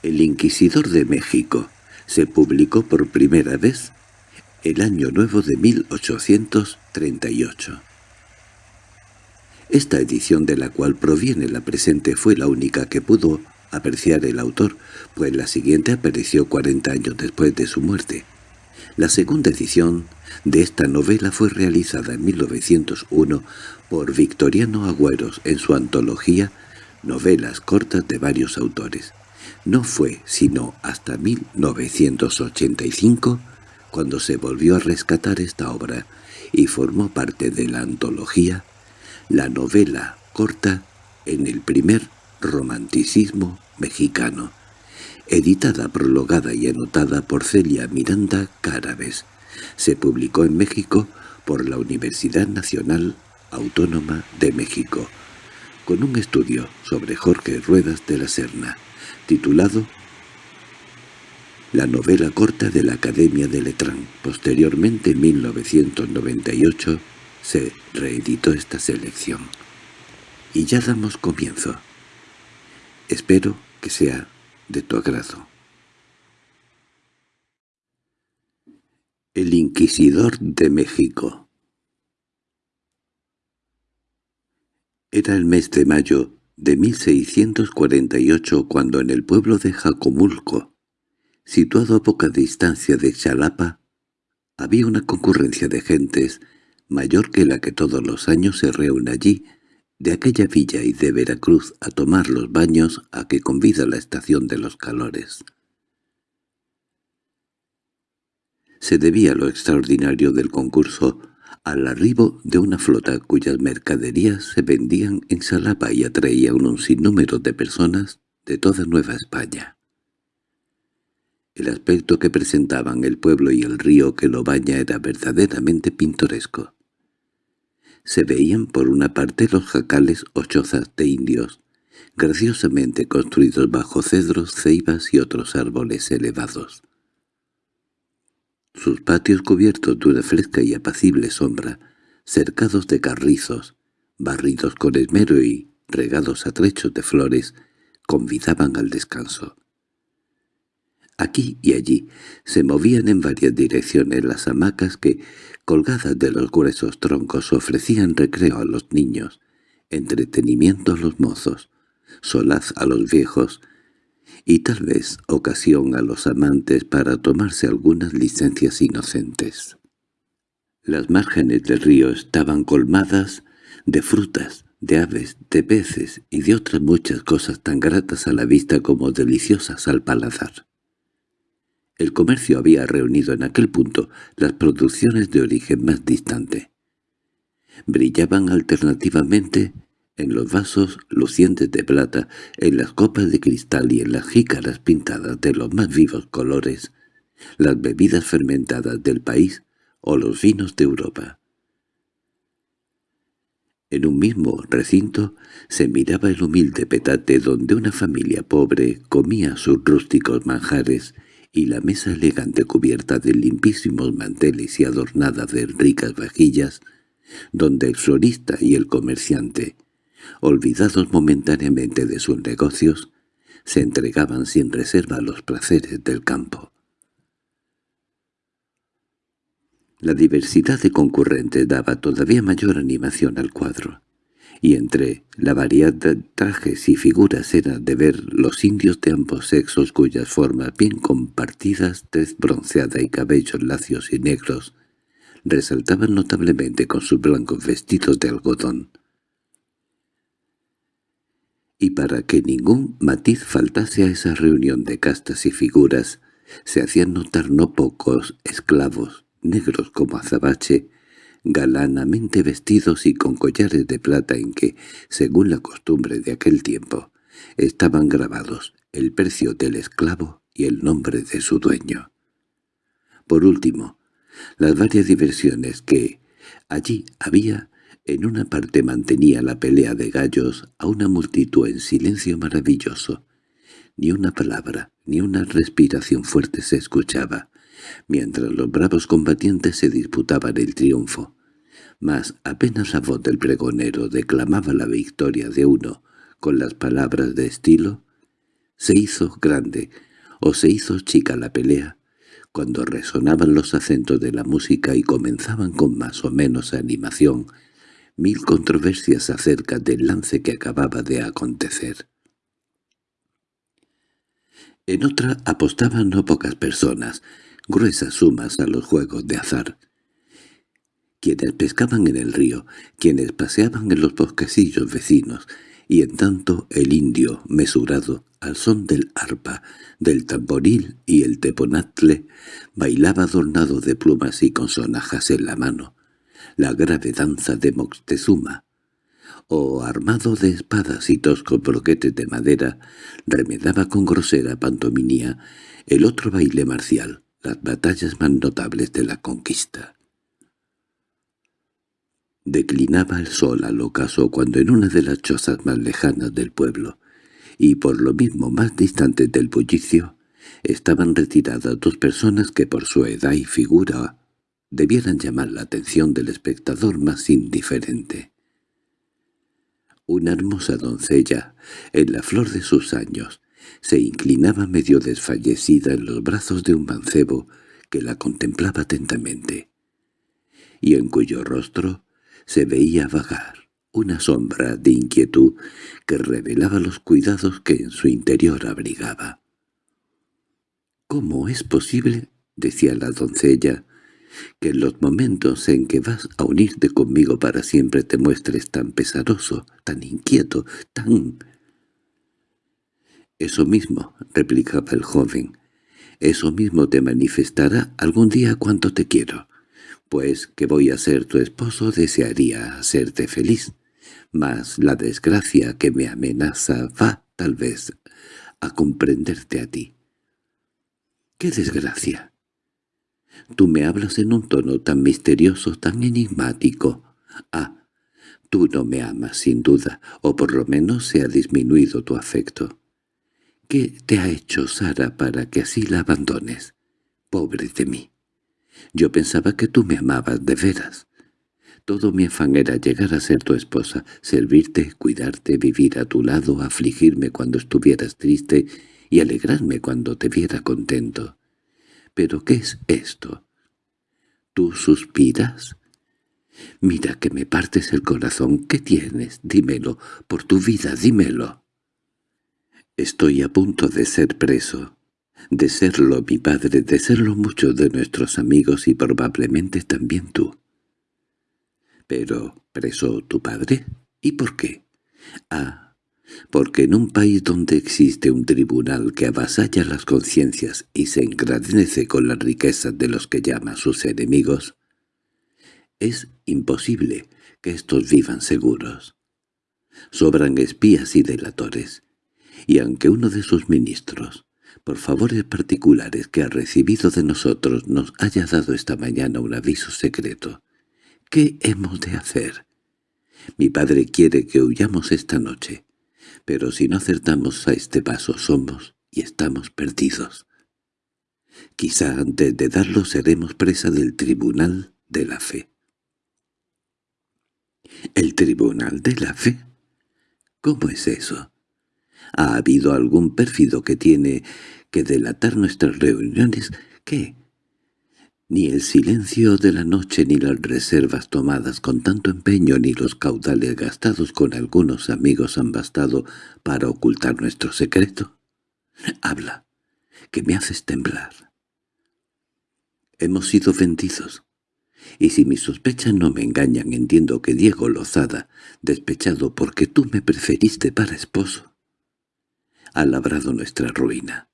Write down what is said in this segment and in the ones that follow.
El Inquisidor de México se publicó por primera vez el año nuevo de 1838. Esta edición de la cual proviene la presente fue la única que pudo apreciar el autor, pues la siguiente apareció 40 años después de su muerte. La segunda edición de esta novela fue realizada en 1901 por Victoriano Agüeros en su antología Novelas cortas de varios autores. No fue sino hasta 1985 cuando se volvió a rescatar esta obra y formó parte de la antología la novela corta en el primer romanticismo mexicano, editada, prologada y anotada por Celia Miranda Cárabes. Se publicó en México por la Universidad Nacional Autónoma de México, con un estudio sobre Jorge Ruedas de la Serna, titulado La novela corta de la Academia de Letrán. Posteriormente, en 1998, se reeditó esta selección. Y ya damos comienzo. Espero que sea de tu agrado. El Inquisidor de México Era el mes de mayo de 1648 cuando en el pueblo de Jacomulco, situado a poca distancia de Chalapa, había una concurrencia de gentes mayor que la que todos los años se reúne allí, de aquella villa y de Veracruz a tomar los baños a que convida la estación de los calores. Se debía lo extraordinario del concurso al arribo de una flota cuyas mercaderías se vendían en Salapa y atraían un sinnúmero de personas de toda Nueva España. El aspecto que presentaban el pueblo y el río que lo baña era verdaderamente pintoresco. Se veían por una parte los jacales o chozas de indios, graciosamente construidos bajo cedros, ceibas y otros árboles elevados. Sus patios cubiertos de una fresca y apacible sombra, cercados de carrizos, barridos con esmero y regados a trechos de flores, convidaban al descanso. Aquí y allí se movían en varias direcciones las hamacas que, colgadas de los gruesos troncos, ofrecían recreo a los niños, entretenimiento a los mozos, solaz a los viejos, y tal vez ocasión a los amantes para tomarse algunas licencias inocentes. Las márgenes del río estaban colmadas de frutas, de aves, de peces y de otras muchas cosas tan gratas a la vista como deliciosas al paladar. El comercio había reunido en aquel punto las producciones de origen más distante. Brillaban alternativamente en los vasos lucientes de plata, en las copas de cristal y en las jícaras pintadas de los más vivos colores, las bebidas fermentadas del país o los vinos de Europa. En un mismo recinto se miraba el humilde petate donde una familia pobre comía sus rústicos manjares y la mesa elegante cubierta de limpísimos manteles y adornada de ricas vajillas, donde el florista y el comerciante, olvidados momentáneamente de sus negocios, se entregaban sin reserva a los placeres del campo. La diversidad de concurrentes daba todavía mayor animación al cuadro y entre la variedad de trajes y figuras era de ver los indios de ambos sexos cuyas formas bien compartidas, tez bronceada y cabellos lacios y negros, resaltaban notablemente con sus blancos vestidos de algodón. Y para que ningún matiz faltase a esa reunión de castas y figuras, se hacían notar no pocos esclavos, negros como azabache, galanamente vestidos y con collares de plata en que, según la costumbre de aquel tiempo, estaban grabados el precio del esclavo y el nombre de su dueño. Por último, las varias diversiones que allí había, en una parte mantenía la pelea de gallos a una multitud en silencio maravilloso. Ni una palabra, ni una respiración fuerte se escuchaba, mientras los bravos combatientes se disputaban el triunfo mas apenas la voz del pregonero declamaba la victoria de uno con las palabras de estilo, Se hizo grande, o se hizo chica la pelea, cuando resonaban los acentos de la música y comenzaban con más o menos animación mil controversias acerca del lance que acababa de acontecer. En otra apostaban no pocas personas, gruesas sumas a los juegos de azar. Quienes pescaban en el río, quienes paseaban en los bosquecillos vecinos, y en tanto el indio, mesurado, al son del arpa, del tamboril y el teponatle, bailaba adornado de plumas y con sonajas en la mano, la grave danza de Moctezuma, o armado de espadas y toscos broquetes de madera, remedaba con grosera pantomimia el otro baile marcial, las batallas más notables de la conquista. Declinaba el sol al ocaso cuando en una de las chozas más lejanas del pueblo, y por lo mismo más distantes del bullicio, estaban retiradas dos personas que por su edad y figura debieran llamar la atención del espectador más indiferente. Una hermosa doncella, en la flor de sus años, se inclinaba medio desfallecida en los brazos de un mancebo que la contemplaba atentamente, y en cuyo rostro se veía vagar una sombra de inquietud que revelaba los cuidados que en su interior abrigaba. —¿Cómo es posible? —decía la doncella— que en los momentos en que vas a unirte conmigo para siempre te muestres tan pesaroso, tan inquieto, tan... —Eso mismo —replicaba el joven—, eso mismo te manifestará algún día cuánto te quiero pues que voy a ser tu esposo desearía hacerte feliz, mas la desgracia que me amenaza va, tal vez, a comprenderte a ti. —¿Qué desgracia? Tú me hablas en un tono tan misterioso, tan enigmático. Ah, tú no me amas sin duda, o por lo menos se ha disminuido tu afecto. ¿Qué te ha hecho Sara para que así la abandones? Pobre de mí. Yo pensaba que tú me amabas de veras. Todo mi afán era llegar a ser tu esposa, servirte, cuidarte, vivir a tu lado, afligirme cuando estuvieras triste y alegrarme cuando te viera contento. ¿Pero qué es esto? ¿Tú suspiras? Mira que me partes el corazón. ¿Qué tienes? Dímelo. Por tu vida, dímelo. Estoy a punto de ser preso de serlo mi padre, de serlo muchos de nuestros amigos y probablemente también tú. Pero, ¿preso tu padre? ¿Y por qué? Ah, porque en un país donde existe un tribunal que avasalla las conciencias y se engrandece con las riquezas de los que llama sus enemigos, es imposible que estos vivan seguros. Sobran espías y delatores, y aunque uno de sus ministros, por favores particulares que ha recibido de nosotros nos haya dado esta mañana un aviso secreto. ¿Qué hemos de hacer? Mi padre quiere que huyamos esta noche, pero si no acertamos a este paso somos y estamos perdidos. Quizá antes de darlo seremos presa del tribunal de la fe. ¿El tribunal de la fe? ¿Cómo es eso? ¿Ha habido algún pérfido que tiene que delatar nuestras reuniones? ¿Qué? Ni el silencio de la noche ni las reservas tomadas con tanto empeño ni los caudales gastados con algunos amigos han bastado para ocultar nuestro secreto. Habla, que me haces temblar. Hemos sido vendidos. Y si mis sospechas no me engañan, entiendo que Diego Lozada, despechado porque tú me preferiste para esposo, ha labrado nuestra ruina.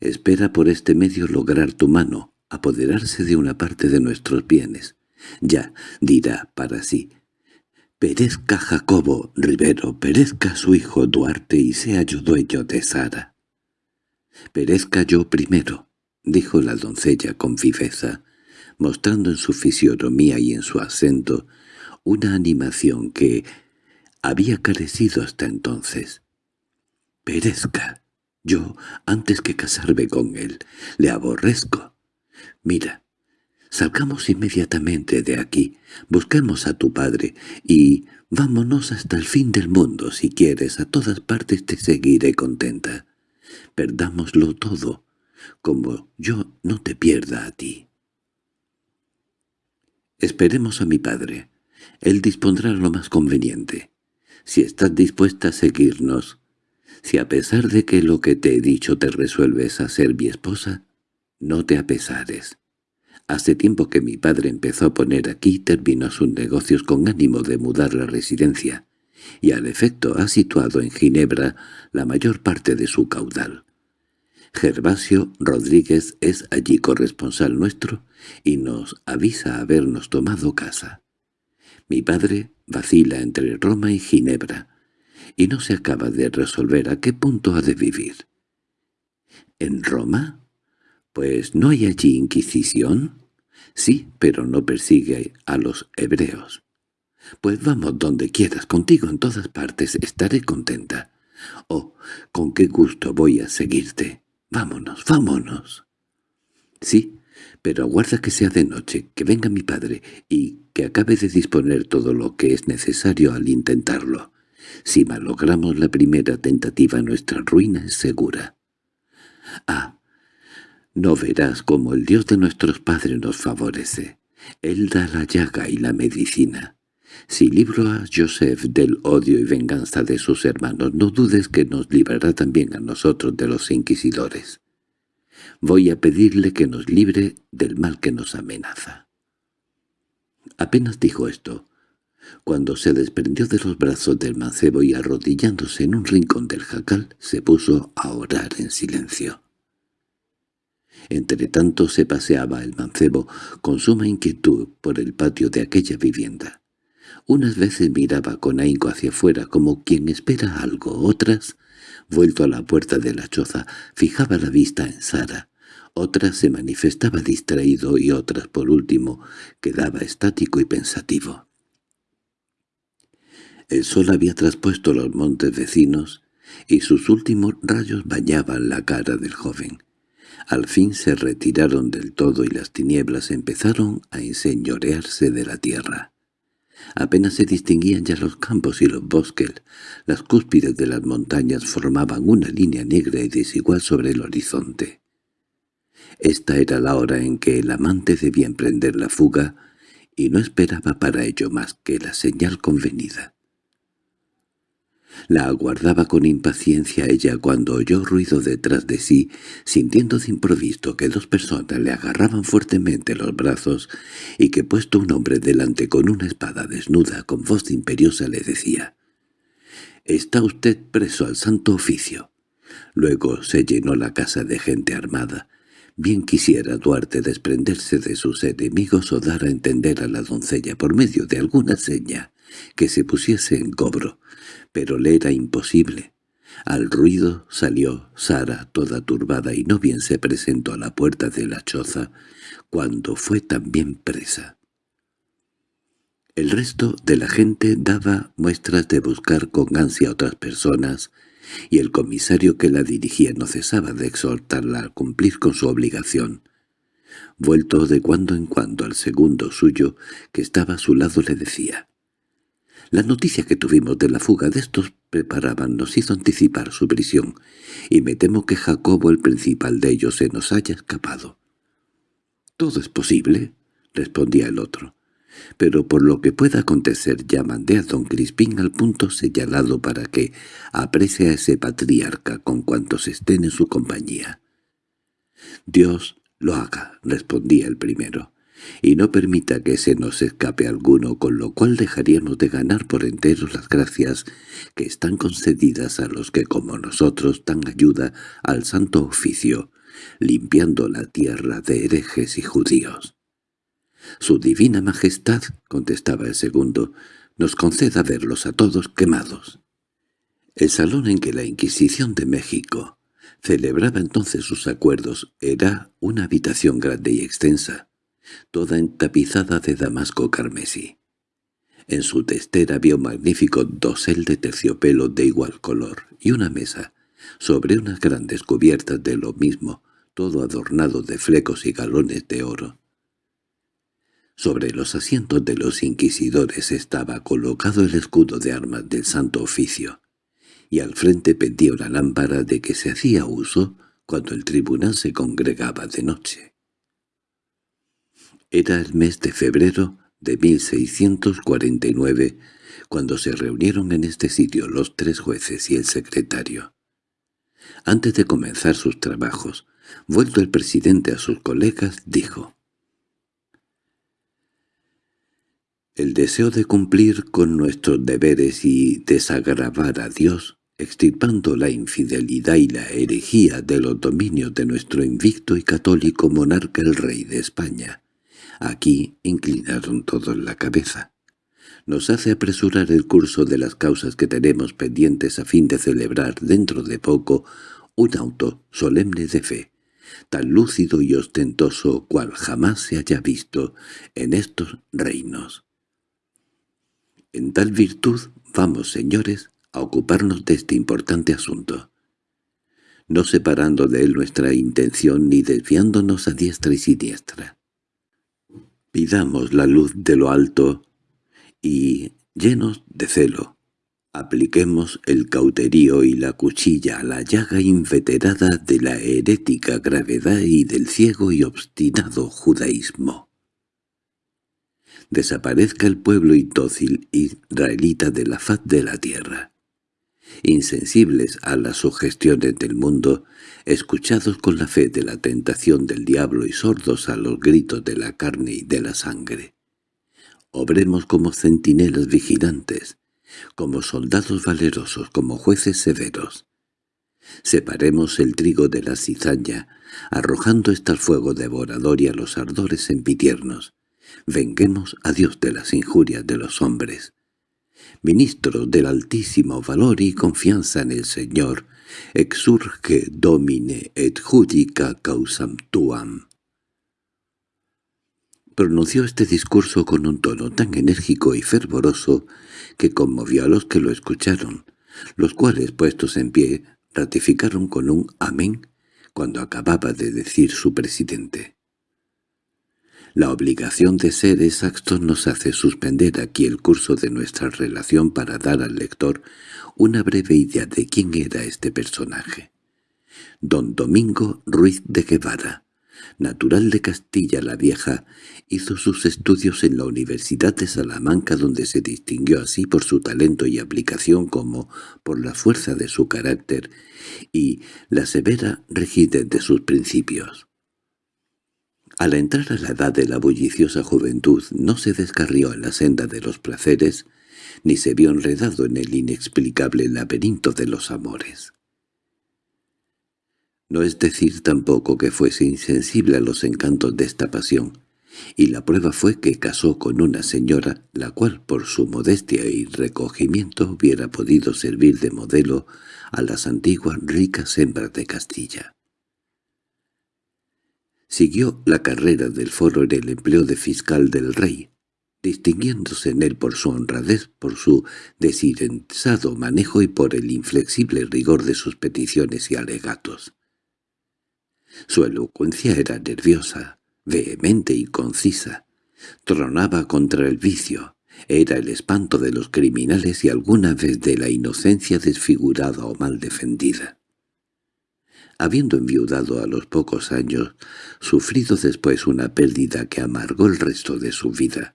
Espera por este medio lograr tu mano, apoderarse de una parte de nuestros bienes. Ya, dirá para sí, perezca Jacobo Rivero, perezca su hijo Duarte y sea yo dueño de Sara. Perezca yo primero, dijo la doncella con viveza, mostrando en su fisionomía y en su acento una animación que había carecido hasta entonces perezca. Yo, antes que casarme con él, le aborrezco. Mira, salgamos inmediatamente de aquí, busquemos a tu padre y vámonos hasta el fin del mundo. Si quieres, a todas partes te seguiré contenta. perdámoslo todo, como yo no te pierda a ti. Esperemos a mi padre. Él dispondrá lo más conveniente. Si estás dispuesta a seguirnos, si a pesar de que lo que te he dicho te resuelves a ser mi esposa, no te apesares. Hace tiempo que mi padre empezó a poner aquí terminó sus negocios con ánimo de mudar la residencia, y al efecto ha situado en Ginebra la mayor parte de su caudal. Gervasio Rodríguez es allí corresponsal nuestro y nos avisa habernos tomado casa. Mi padre vacila entre Roma y Ginebra, y no se acaba de resolver a qué punto ha de vivir. ¿En Roma? Pues ¿no hay allí Inquisición? Sí, pero no persigue a los hebreos. Pues vamos donde quieras, contigo en todas partes, estaré contenta. Oh, con qué gusto voy a seguirte. Vámonos, vámonos. Sí, pero aguarda que sea de noche, que venga mi padre y que acabe de disponer todo lo que es necesario al intentarlo. Si malogramos la primera tentativa nuestra ruina es segura. Ah, no verás cómo el Dios de nuestros padres nos favorece. Él da la llaga y la medicina. Si libro a Joseph del odio y venganza de sus hermanos, no dudes que nos librará también a nosotros de los inquisidores. Voy a pedirle que nos libre del mal que nos amenaza. Apenas dijo esto, cuando se desprendió de los brazos del mancebo y arrodillándose en un rincón del jacal, se puso a orar en silencio. Entretanto se paseaba el mancebo con suma inquietud por el patio de aquella vivienda. Unas veces miraba con ahínco hacia afuera como quien espera algo, otras, vuelto a la puerta de la choza, fijaba la vista en Sara, otras se manifestaba distraído y otras, por último, quedaba estático y pensativo. El sol había traspuesto los montes vecinos y sus últimos rayos bañaban la cara del joven. Al fin se retiraron del todo y las tinieblas empezaron a enseñorearse de la tierra. Apenas se distinguían ya los campos y los bosques, las cúspides de las montañas formaban una línea negra y desigual sobre el horizonte. Esta era la hora en que el amante debía emprender la fuga, y no esperaba para ello más que la señal convenida. La aguardaba con impaciencia ella cuando oyó ruido detrás de sí, sintiendo de improviso que dos personas le agarraban fuertemente los brazos y que puesto un hombre delante con una espada desnuda con voz imperiosa le decía «Está usted preso al santo oficio». Luego se llenó la casa de gente armada. Bien quisiera Duarte desprenderse de sus enemigos o dar a entender a la doncella por medio de alguna seña que se pusiese en cobro, pero le era imposible. Al ruido salió Sara toda turbada y no bien se presentó a la puerta de la choza, cuando fue también presa. El resto de la gente daba muestras de buscar con ansia a otras personas, y el comisario que la dirigía no cesaba de exhortarla a cumplir con su obligación. Vuelto de cuando en cuando al segundo suyo, que estaba a su lado, le decía la noticia que tuvimos de la fuga de estos preparaban nos hizo anticipar su prisión, y me temo que Jacobo, el principal de ellos, se nos haya escapado. —Todo es posible —respondía el otro—, pero por lo que pueda acontecer ya mandé a don Crispín al punto señalado para que aprecie a ese patriarca con cuantos estén en su compañía. —Dios lo haga —respondía el primero y no permita que se nos escape alguno, con lo cual dejaríamos de ganar por entero las gracias que están concedidas a los que como nosotros dan ayuda al santo oficio, limpiando la tierra de herejes y judíos. «Su divina majestad», contestaba el segundo, «nos conceda verlos a todos quemados». El salón en que la Inquisición de México celebraba entonces sus acuerdos era una habitación grande y extensa, toda entapizada de damasco carmesí. En su testera había un magnífico dosel de terciopelo de igual color y una mesa, sobre unas grandes cubiertas de lo mismo, todo adornado de flecos y galones de oro. Sobre los asientos de los inquisidores estaba colocado el escudo de armas del Santo Oficio, y al frente pendía una lámpara de que se hacía uso cuando el tribunal se congregaba de noche. Era el mes de febrero de 1649 cuando se reunieron en este sitio los tres jueces y el secretario. Antes de comenzar sus trabajos, vuelto el presidente a sus colegas, dijo El deseo de cumplir con nuestros deberes y desagravar a Dios, extirpando la infidelidad y la herejía de los dominios de nuestro invicto y católico monarca el rey de España. Aquí inclinaron todos la cabeza nos hace apresurar el curso de las causas que tenemos pendientes a fin de celebrar dentro de poco un auto solemne de fe, tan lúcido y ostentoso cual jamás se haya visto en estos reinos. En tal virtud vamos, señores, a ocuparnos de este importante asunto, no separando de él nuestra intención ni desviándonos a diestra y siniestra. Pidamos la luz de lo alto y, llenos de celo, apliquemos el cauterío y la cuchilla a la llaga inveterada de la herética gravedad y del ciego y obstinado judaísmo. Desaparezca el pueblo indócil israelita de la faz de la tierra. Insensibles a las sugestiones del mundo, escuchados con la fe de la tentación del diablo y sordos a los gritos de la carne y de la sangre. Obremos como centinelas vigilantes, como soldados valerosos, como jueces severos. Separemos el trigo de la cizaña, arrojando este al fuego devorador y a los ardores sempitiernos. Venguemos a Dios de las injurias de los hombres. Ministros del altísimo valor y confianza en el Señor, exurge domine et judica causam tuam. Pronunció este discurso con un tono tan enérgico y fervoroso que conmovió a los que lo escucharon, los cuales, puestos en pie, ratificaron con un amén cuando acababa de decir su presidente. La obligación de ser exactos nos hace suspender aquí el curso de nuestra relación para dar al lector una breve idea de quién era este personaje. Don Domingo Ruiz de Guevara, natural de Castilla la Vieja, hizo sus estudios en la Universidad de Salamanca donde se distinguió así por su talento y aplicación como por la fuerza de su carácter y la severa rigidez de sus principios. Al entrar a la edad de la bulliciosa juventud no se descarrió en la senda de los placeres, ni se vio enredado en el inexplicable laberinto de los amores. No es decir tampoco que fuese insensible a los encantos de esta pasión, y la prueba fue que casó con una señora, la cual por su modestia y recogimiento hubiera podido servir de modelo a las antiguas ricas hembras de Castilla. Siguió la carrera del foro en el empleo de fiscal del rey, distinguiéndose en él por su honradez, por su desinteresado manejo y por el inflexible rigor de sus peticiones y alegatos. Su elocuencia era nerviosa, vehemente y concisa. Tronaba contra el vicio. Era el espanto de los criminales y alguna vez de la inocencia desfigurada o mal defendida. Habiendo enviudado a los pocos años, sufrido después una pérdida que amargó el resto de su vida,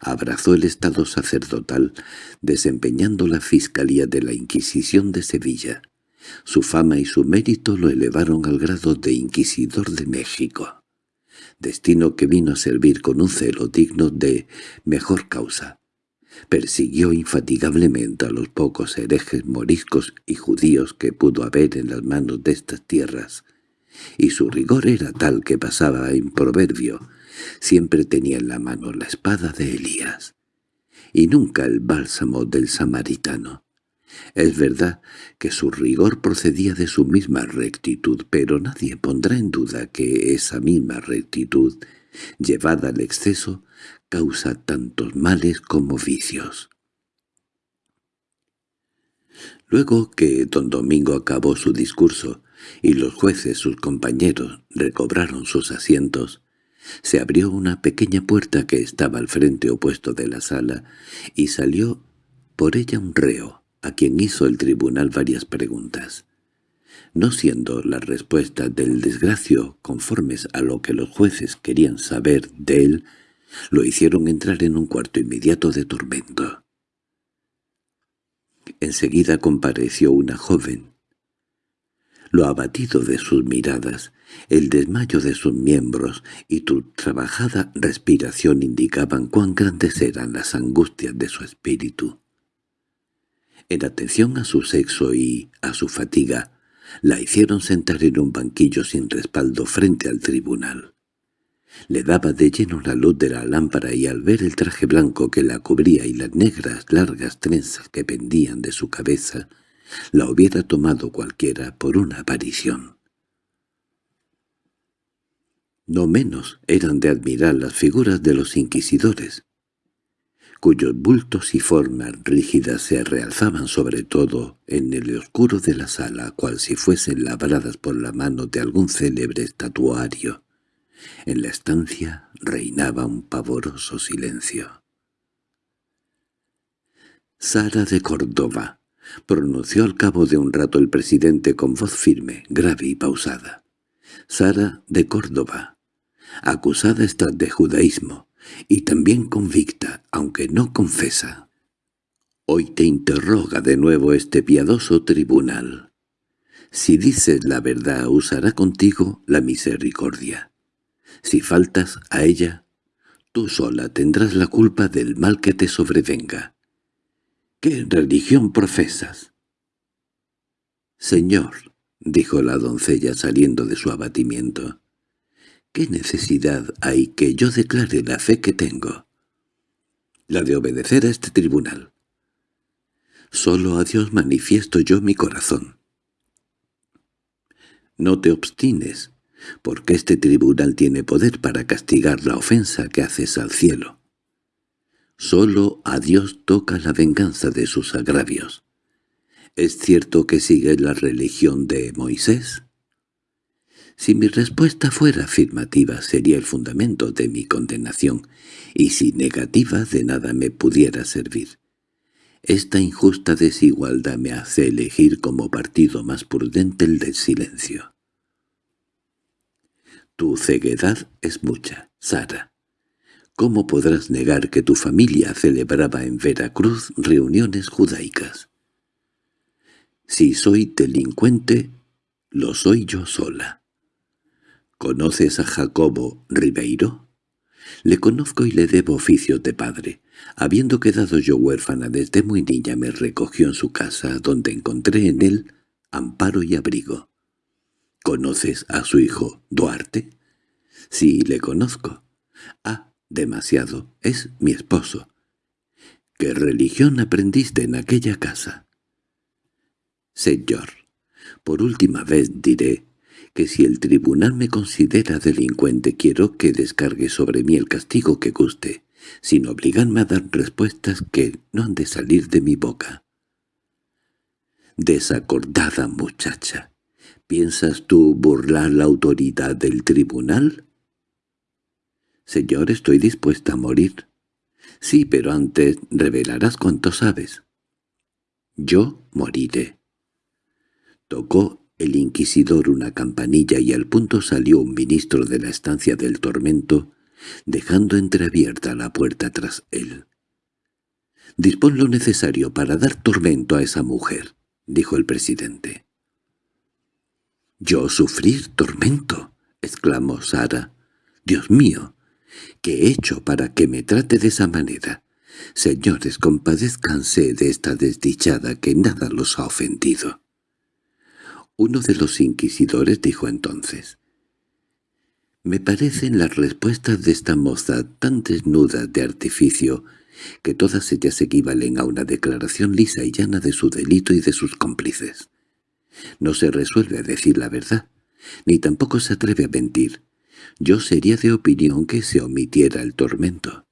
abrazó el estado sacerdotal, desempeñando la Fiscalía de la Inquisición de Sevilla. Su fama y su mérito lo elevaron al grado de Inquisidor de México, destino que vino a servir con un celo digno de mejor causa. Persiguió infatigablemente a los pocos herejes moriscos y judíos que pudo haber en las manos de estas tierras, y su rigor era tal que pasaba en proverbio, siempre tenía en la mano la espada de Elías, y nunca el bálsamo del samaritano. Es verdad que su rigor procedía de su misma rectitud, pero nadie pondrá en duda que esa misma rectitud, llevada al exceso, causa tantos males como vicios. Luego que don Domingo acabó su discurso y los jueces, sus compañeros, recobraron sus asientos, se abrió una pequeña puerta que estaba al frente opuesto de la sala y salió por ella un reo a quien hizo el tribunal varias preguntas. No siendo las respuestas del desgracio conformes a lo que los jueces querían saber de él, lo hicieron entrar en un cuarto inmediato de tormento. Enseguida compareció una joven. Lo abatido de sus miradas, el desmayo de sus miembros y tu trabajada respiración indicaban cuán grandes eran las angustias de su espíritu. En atención a su sexo y a su fatiga, la hicieron sentar en un banquillo sin respaldo frente al tribunal. Le daba de lleno la luz de la lámpara y al ver el traje blanco que la cubría y las negras largas trenzas que pendían de su cabeza, la hubiera tomado cualquiera por una aparición. No menos eran de admirar las figuras de los inquisidores, cuyos bultos y formas rígidas se realzaban sobre todo en el oscuro de la sala, cual si fuesen labradas por la mano de algún célebre estatuario. En la estancia reinaba un pavoroso silencio. «Sara de Córdoba», pronunció al cabo de un rato el presidente con voz firme, grave y pausada. «Sara de Córdoba, acusada está de judaísmo, y también convicta, aunque no confesa. Hoy te interroga de nuevo este piadoso tribunal. Si dices la verdad, usará contigo la misericordia. Si faltas a ella, tú sola tendrás la culpa del mal que te sobrevenga. ¿Qué religión profesas? Señor, dijo la doncella saliendo de su abatimiento, ¿Qué necesidad hay que yo declare la fe que tengo? La de obedecer a este tribunal. Solo a Dios manifiesto yo mi corazón. No te obstines, porque este tribunal tiene poder para castigar la ofensa que haces al cielo. Solo a Dios toca la venganza de sus agravios. ¿Es cierto que sigues la religión de Moisés? Si mi respuesta fuera afirmativa sería el fundamento de mi condenación, y si negativa de nada me pudiera servir. Esta injusta desigualdad me hace elegir como partido más prudente el del silencio. Tu ceguedad es mucha, Sara. ¿Cómo podrás negar que tu familia celebraba en Veracruz reuniones judaicas? Si soy delincuente, lo soy yo sola. ¿Conoces a Jacobo Ribeiro? Le conozco y le debo oficios de padre. Habiendo quedado yo huérfana desde muy niña me recogió en su casa, donde encontré en él amparo y abrigo. ¿Conoces a su hijo Duarte? Sí, le conozco. Ah, demasiado. Es mi esposo. ¿Qué religión aprendiste en aquella casa? Señor, por última vez diré que si el tribunal me considera delincuente quiero que descargue sobre mí el castigo que guste, sin obligarme a dar respuestas que no han de salir de mi boca. Desacordada muchacha, ¿piensas tú burlar la autoridad del tribunal? Señor, estoy dispuesta a morir. Sí, pero antes revelarás cuánto sabes. Yo moriré. Tocó el inquisidor una campanilla y al punto salió un ministro de la estancia del tormento, dejando entreabierta la puerta tras él. «Dispón lo necesario para dar tormento a esa mujer», dijo el presidente. «¿Yo sufrir tormento?» exclamó Sara. «Dios mío, ¿qué he hecho para que me trate de esa manera? Señores, compadezcanse de esta desdichada que nada los ha ofendido». Uno de los inquisidores dijo entonces, «Me parecen las respuestas de esta moza tan desnudas de artificio que todas ellas equivalen a una declaración lisa y llana de su delito y de sus cómplices. No se resuelve a decir la verdad, ni tampoco se atreve a mentir. Yo sería de opinión que se omitiera el tormento».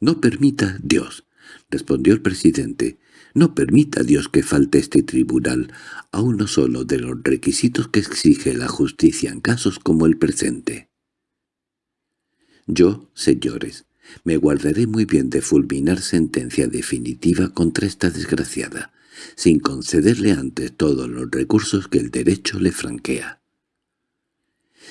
«No permita, Dios», respondió el presidente, no permita Dios que falte este tribunal a uno solo de los requisitos que exige la justicia en casos como el presente. Yo, señores, Me guardaré muy bien de fulminar sentencia definitiva contra esta desgraciada, sin concederle antes todos los recursos que el derecho le franquea.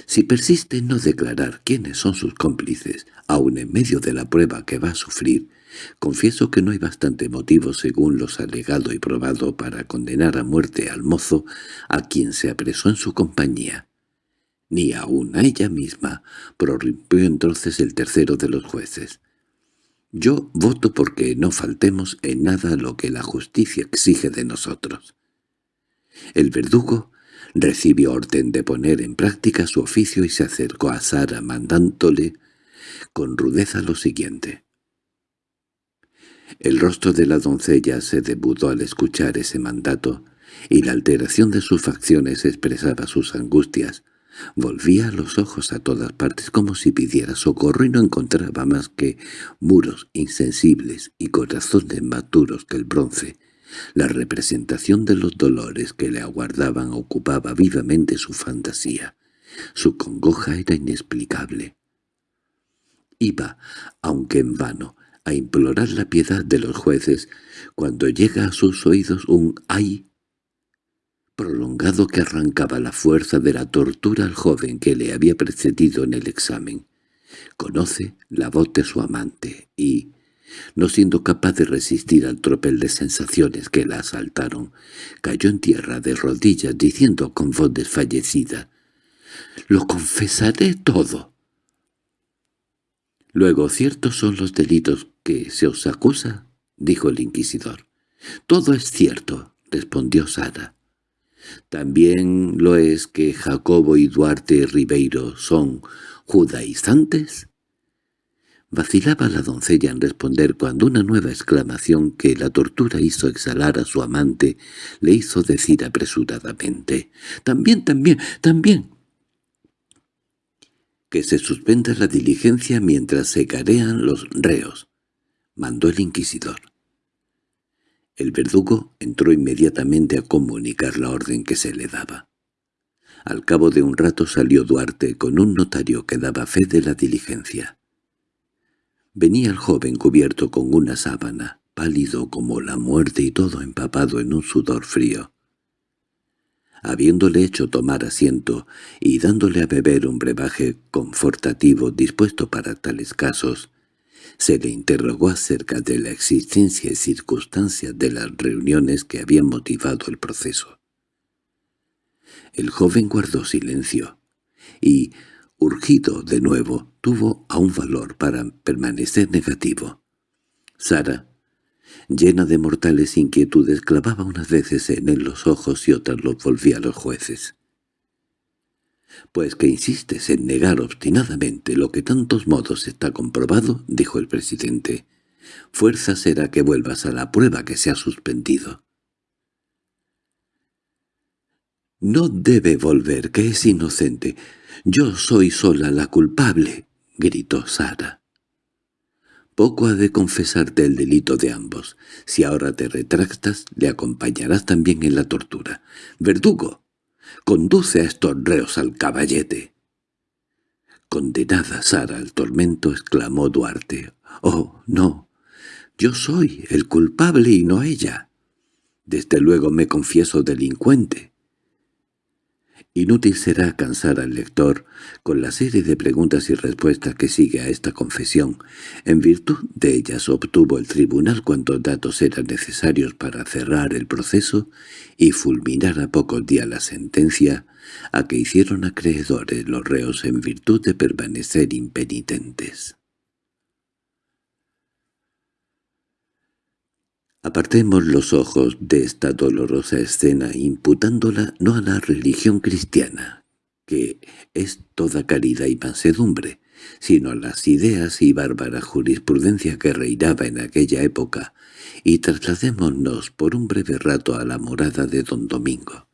Si persiste en no declarar quiénes son sus cómplices, aun en medio de la prueba que va a sufrir, confieso que no hay bastante motivo según los alegado y probado para condenar a muerte al mozo a quien se apresó en su compañía. Ni aun a ella misma, prorrumpió entonces el tercero de los jueces. Yo voto porque no faltemos en nada lo que la justicia exige de nosotros. El verdugo recibió orden de poner en práctica su oficio y se acercó a Sara mandándole con rudeza lo siguiente. El rostro de la doncella se debudó al escuchar ese mandato, y la alteración de sus facciones expresaba sus angustias. Volvía los ojos a todas partes como si pidiera socorro y no encontraba más que muros insensibles y corazones más duros que el bronce, la representación de los dolores que le aguardaban ocupaba vivamente su fantasía. Su congoja era inexplicable. Iba, aunque en vano, a implorar la piedad de los jueces cuando llega a sus oídos un «ay» prolongado que arrancaba la fuerza de la tortura al joven que le había precedido en el examen. Conoce la voz de su amante y, no siendo capaz de resistir al tropel de sensaciones que la asaltaron, cayó en tierra de rodillas diciendo con voz desfallecida, «¡Lo confesaré todo!». «Luego ciertos son los delitos que se os acusa», dijo el inquisidor. «Todo es cierto», respondió Sara. «¿También lo es que Jacobo y Duarte Ribeiro son judaizantes?» Vacilaba la doncella en responder cuando una nueva exclamación que la tortura hizo exhalar a su amante le hizo decir apresuradamente «¡También, también, también!» «Que se suspenda la diligencia mientras se carean los reos», mandó el inquisidor. El verdugo entró inmediatamente a comunicar la orden que se le daba. Al cabo de un rato salió Duarte con un notario que daba fe de la diligencia. Venía el joven cubierto con una sábana, pálido como la muerte y todo empapado en un sudor frío. Habiéndole hecho tomar asiento y dándole a beber un brebaje confortativo dispuesto para tales casos, se le interrogó acerca de la existencia y circunstancias de las reuniones que habían motivado el proceso. El joven guardó silencio, y, urgido de nuevo, tuvo aún valor para permanecer negativo. Sara, llena de mortales inquietudes, clavaba unas veces en él los ojos y otras los volvía a los jueces. «Pues que insistes en negar obstinadamente lo que tantos modos está comprobado», dijo el presidente. «Fuerza será que vuelvas a la prueba que se ha suspendido». «No debe volver, que es inocente. «Yo soy sola la culpable», gritó Sara. Poco ha de confesarte el delito de ambos. Si ahora te retractas, le acompañarás también en la tortura. «¡Verdugo! Conduce a estos reos al caballete». «Condenada Sara al tormento», exclamó Duarte. «Oh, no. Yo soy el culpable y no ella. Desde luego me confieso delincuente. Inútil será cansar al lector con la serie de preguntas y respuestas que sigue a esta confesión. En virtud de ellas obtuvo el tribunal cuantos datos eran necesarios para cerrar el proceso y fulminar a pocos días la sentencia a que hicieron acreedores los reos en virtud de permanecer impenitentes. Apartemos los ojos de esta dolorosa escena imputándola no a la religión cristiana, que es toda caridad y mansedumbre, sino a las ideas y bárbara jurisprudencia que reinaba en aquella época, y trasladémonos por un breve rato a la morada de don Domingo.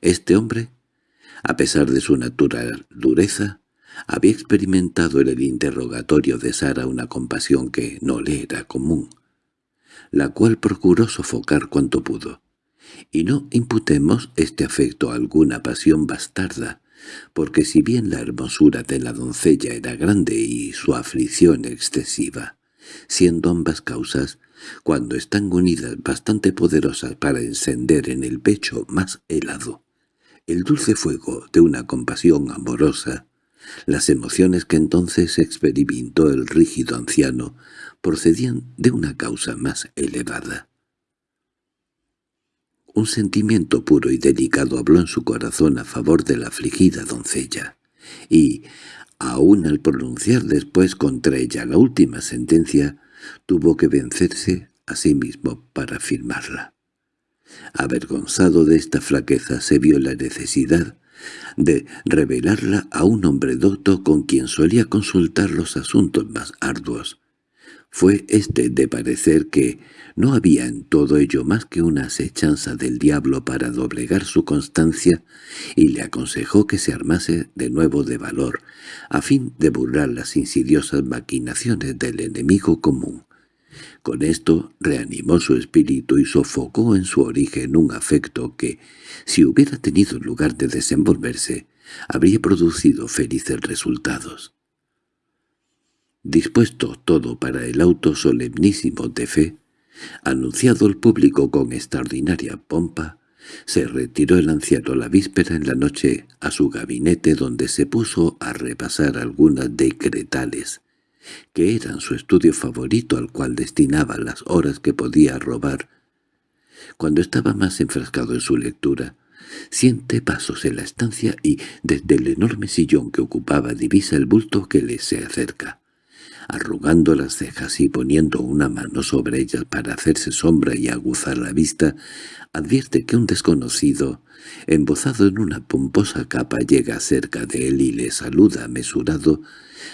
Este hombre, a pesar de su natural dureza, había experimentado en el interrogatorio de Sara una compasión que no le era común, la cual procuró sofocar cuanto pudo. Y no imputemos este afecto a alguna pasión bastarda, porque si bien la hermosura de la doncella era grande y su aflicción excesiva, siendo ambas causas, cuando están unidas bastante poderosas para encender en el pecho más helado, el dulce fuego de una compasión amorosa, las emociones que entonces experimentó el rígido anciano procedían de una causa más elevada. Un sentimiento puro y delicado habló en su corazón a favor de la afligida doncella, y, aun al pronunciar después contra ella la última sentencia, tuvo que vencerse a sí mismo para firmarla. Avergonzado de esta flaqueza se vio la necesidad de revelarla a un hombre docto con quien solía consultar los asuntos más arduos. Fue este de parecer que no había en todo ello más que una acechanza del diablo para doblegar su constancia y le aconsejó que se armase de nuevo de valor, a fin de burlar las insidiosas maquinaciones del enemigo común. Con esto reanimó su espíritu y sofocó en su origen un afecto que, si hubiera tenido lugar de desenvolverse, habría producido felices resultados. Dispuesto todo para el auto solemnísimo de fe, anunciado al público con extraordinaria pompa, se retiró el anciano la víspera en la noche a su gabinete donde se puso a repasar algunas decretales que eran su estudio favorito al cual destinaba las horas que podía robar. Cuando estaba más enfrascado en su lectura, siente pasos en la estancia y, desde el enorme sillón que ocupaba, divisa el bulto que le se acerca. Arrugando las cejas y poniendo una mano sobre ellas para hacerse sombra y aguzar la vista, advierte que un desconocido, embozado en una pomposa capa, llega cerca de él y le saluda mesurado,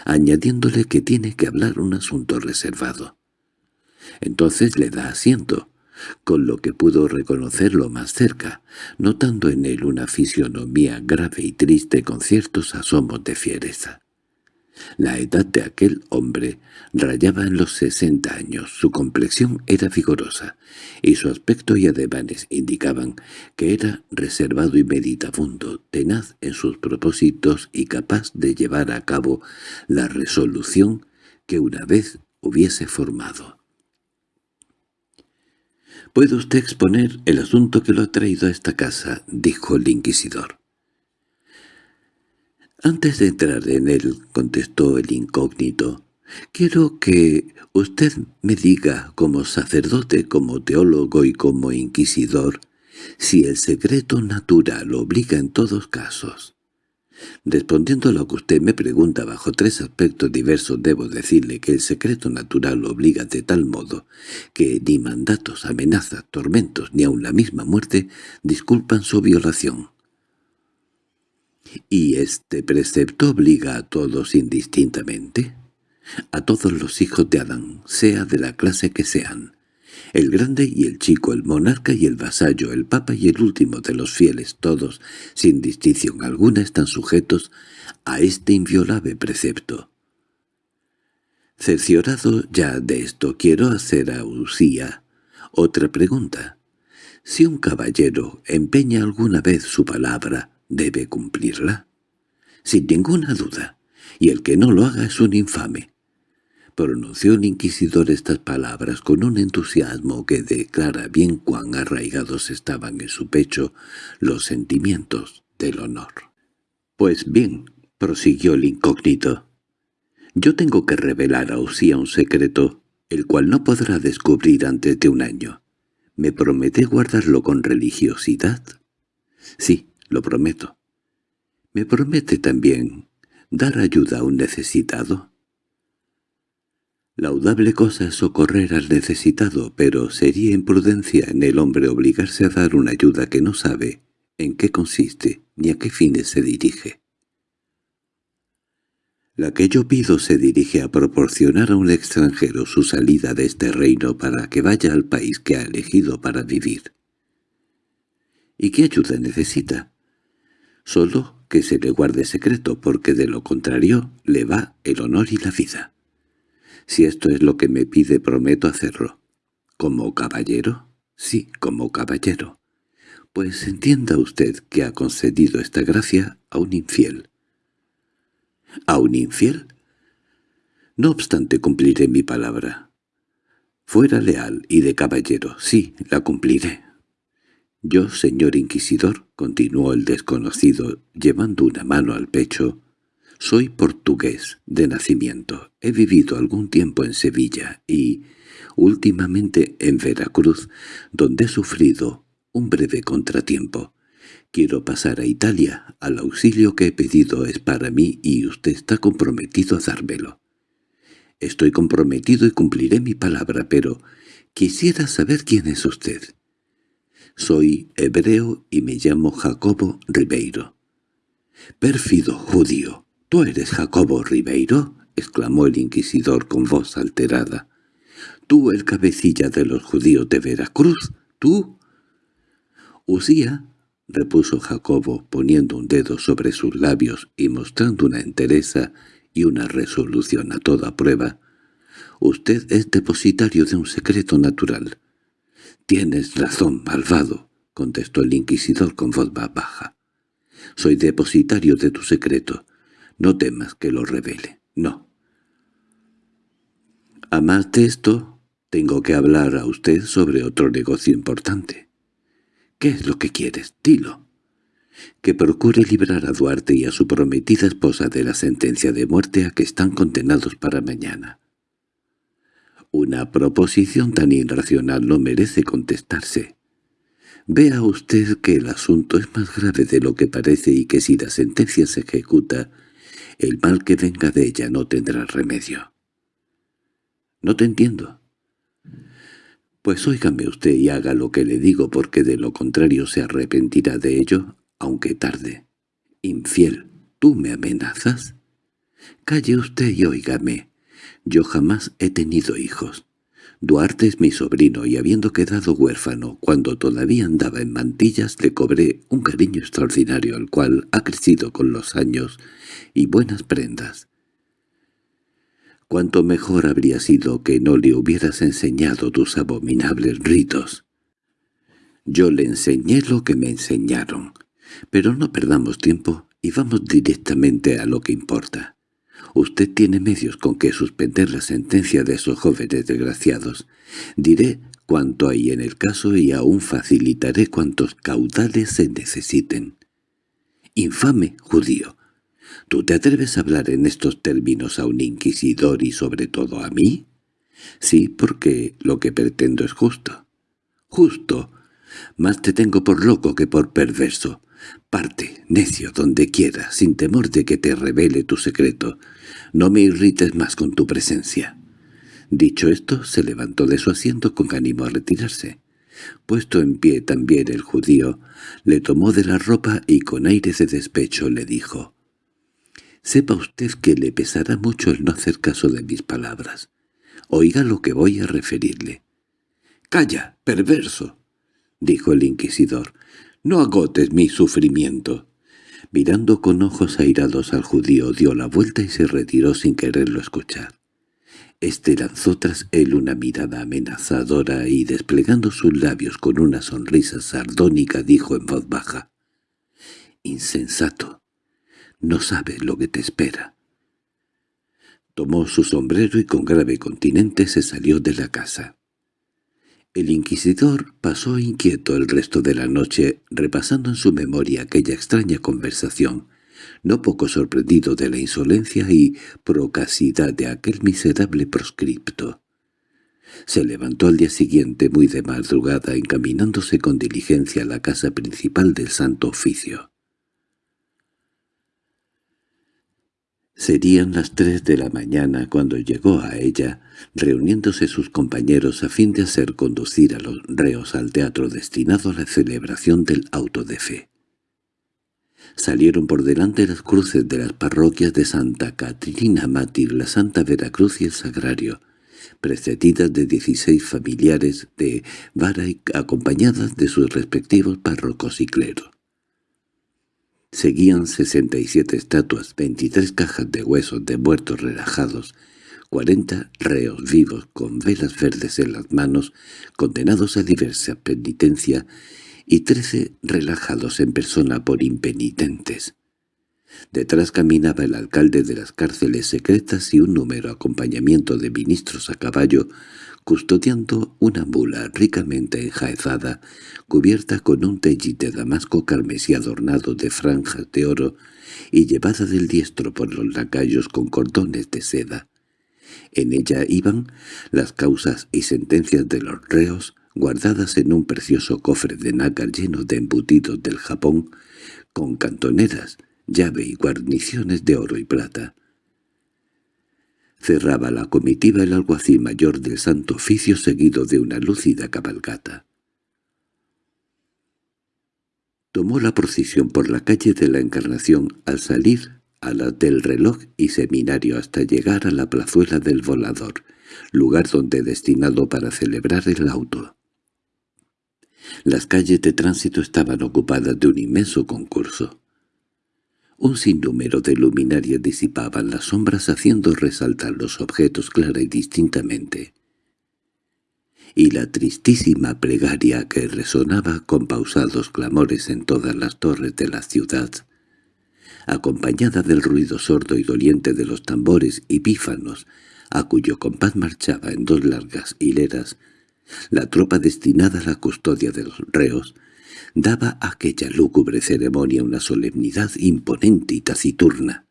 añadiéndole que tiene que hablar un asunto reservado. Entonces le da asiento, con lo que pudo reconocerlo más cerca, notando en él una fisionomía grave y triste con ciertos asomos de fiereza. La edad de aquel hombre rayaba en los sesenta años, su complexión era vigorosa, y su aspecto y ademanes indicaban que era reservado y meditabundo, tenaz en sus propósitos y capaz de llevar a cabo la resolución que una vez hubiese formado. «¿Puede usted exponer el asunto que lo ha traído a esta casa?» dijo el inquisidor. «Antes de entrar en él», contestó el incógnito, «quiero que usted me diga, como sacerdote, como teólogo y como inquisidor, si el secreto natural obliga en todos casos. Respondiendo a lo que usted me pregunta bajo tres aspectos diversos, debo decirle que el secreto natural obliga de tal modo que ni mandatos, amenazas, tormentos, ni aun la misma muerte disculpan su violación. ¿Y este precepto obliga a todos indistintamente? A todos los hijos de Adán, sea de la clase que sean. El grande y el chico, el monarca y el vasallo, el papa y el último de los fieles, todos, sin distinción alguna, están sujetos a este inviolable precepto. Cerciorado ya de esto, quiero hacer a Usía otra pregunta. Si un caballero empeña alguna vez su palabra, debe cumplirla. Sin ninguna duda, y el que no lo haga es un infame. Pronunció el inquisidor estas palabras con un entusiasmo que declara bien cuán arraigados estaban en su pecho los sentimientos del honor. «Pues bien», prosiguió el incógnito, «yo tengo que revelar a Usía un secreto, el cual no podrá descubrir antes de un año. ¿Me promete guardarlo con religiosidad?» «Sí, lo prometo. ¿Me promete también dar ayuda a un necesitado? Laudable cosa es socorrer al necesitado, pero sería imprudencia en el hombre obligarse a dar una ayuda que no sabe en qué consiste ni a qué fines se dirige. La que yo pido se dirige a proporcionar a un extranjero su salida de este reino para que vaya al país que ha elegido para vivir. ¿Y qué ayuda necesita? Solo que se le guarde secreto, porque de lo contrario le va el honor y la vida. Si esto es lo que me pide, prometo hacerlo. ¿Como caballero? Sí, como caballero. Pues entienda usted que ha concedido esta gracia a un infiel. ¿A un infiel? No obstante cumpliré mi palabra. Fuera leal y de caballero, sí, la cumpliré. Yo, señor inquisidor, continuó el desconocido, llevando una mano al pecho, soy portugués de nacimiento. He vivido algún tiempo en Sevilla y, últimamente, en Veracruz, donde he sufrido un breve contratiempo. Quiero pasar a Italia. Al auxilio que he pedido es para mí y usted está comprometido a dármelo. Estoy comprometido y cumpliré mi palabra, pero quisiera saber quién es usted. Soy hebreo y me llamo Jacobo Ribeiro. —Pérfido judío, ¿tú eres Jacobo Ribeiro? —exclamó el inquisidor con voz alterada. —¿Tú el cabecilla de los judíos de Veracruz? ¿Tú? —Usía —repuso Jacobo, poniendo un dedo sobre sus labios y mostrando una entereza y una resolución a toda prueba—, usted es depositario de un secreto natural. —Tienes razón, malvado —contestó el inquisidor con voz baja. —Soy depositario de tu secreto. No temas que lo revele. No. A más de esto, tengo que hablar a usted sobre otro negocio importante. —¿Qué es lo que quieres? Dilo. —Que procure librar a Duarte y a su prometida esposa de la sentencia de muerte a que están condenados para mañana. Una proposición tan irracional no merece contestarse. Vea usted que el asunto es más grave de lo que parece y que si la sentencia se ejecuta, el mal que venga de ella no tendrá remedio. —No te entiendo. —Pues óigame usted y haga lo que le digo porque de lo contrario se arrepentirá de ello, aunque tarde. —Infiel, ¿tú me amenazas? —Calle usted y óigame. Yo jamás he tenido hijos. Duarte es mi sobrino y habiendo quedado huérfano cuando todavía andaba en mantillas le cobré un cariño extraordinario al cual ha crecido con los años y buenas prendas. Cuánto mejor habría sido que no le hubieras enseñado tus abominables ritos. Yo le enseñé lo que me enseñaron, pero no perdamos tiempo y vamos directamente a lo que importa. Usted tiene medios con que suspender la sentencia de esos jóvenes desgraciados. Diré cuánto hay en el caso y aún facilitaré cuantos caudales se necesiten. —Infame judío. ¿Tú te atreves a hablar en estos términos a un inquisidor y sobre todo a mí? Sí, porque lo que pretendo es justo. —Justo. Más te tengo por loco que por perverso. Parte, necio, donde quieras, sin temor de que te revele tu secreto. No me irrites más con tu presencia. Dicho esto, se levantó de su asiento con ánimo a retirarse. Puesto en pie también el judío, le tomó de la ropa y con aire de despecho le dijo, «Sepa usted que le pesará mucho el no hacer caso de mis palabras. Oiga lo que voy a referirle». «¡Calla, perverso!» dijo el inquisidor. «No agotes mi sufrimiento». Mirando con ojos airados al judío dio la vuelta y se retiró sin quererlo escuchar. Este lanzó tras él una mirada amenazadora y desplegando sus labios con una sonrisa sardónica dijo en voz baja, «Insensato, no sabes lo que te espera». Tomó su sombrero y con grave continente se salió de la casa. El inquisidor pasó inquieto el resto de la noche repasando en su memoria aquella extraña conversación, no poco sorprendido de la insolencia y procasidad de aquel miserable proscripto. Se levantó al día siguiente muy de madrugada encaminándose con diligencia a la casa principal del Santo Oficio. Serían las tres de la mañana cuando llegó a ella, reuniéndose sus compañeros a fin de hacer conducir a los reos al teatro destinado a la celebración del auto de fe. Salieron por delante las cruces de las parroquias de Santa Catrina Mártir, la Santa Veracruz y el Sagrario, precedidas de dieciséis familiares de vara y acompañadas de sus respectivos párrocos y clero. Seguían sesenta y siete estatuas, veintitrés cajas de huesos de muertos relajados, cuarenta reos vivos con velas verdes en las manos, condenados a diversa penitencia, y trece relajados en persona por impenitentes. Detrás caminaba el alcalde de las cárceles secretas y un número acompañamiento de ministros a caballo, custodiando una mula ricamente enjaezada, cubierta con un tellit de damasco carmesí adornado de franjas de oro y llevada del diestro por los lacayos con cordones de seda. En ella iban las causas y sentencias de los reos, guardadas en un precioso cofre de nácar lleno de embutidos del Japón, con cantoneras, llave y guarniciones de oro y plata. Cerraba la comitiva el alguacil mayor del Santo Oficio seguido de una lúcida cabalgata. Tomó la procesión por la calle de la Encarnación al salir a la del reloj y seminario hasta llegar a la plazuela del volador, lugar donde destinado para celebrar el auto. Las calles de tránsito estaban ocupadas de un inmenso concurso. Un sinnúmero de luminarias disipaban las sombras haciendo resaltar los objetos clara y distintamente. Y la tristísima plegaria que resonaba con pausados clamores en todas las torres de la ciudad, acompañada del ruido sordo y doliente de los tambores y pífanos, a cuyo compás marchaba en dos largas hileras, la tropa destinada a la custodia de los reos, daba a aquella lúgubre ceremonia una solemnidad imponente y taciturna.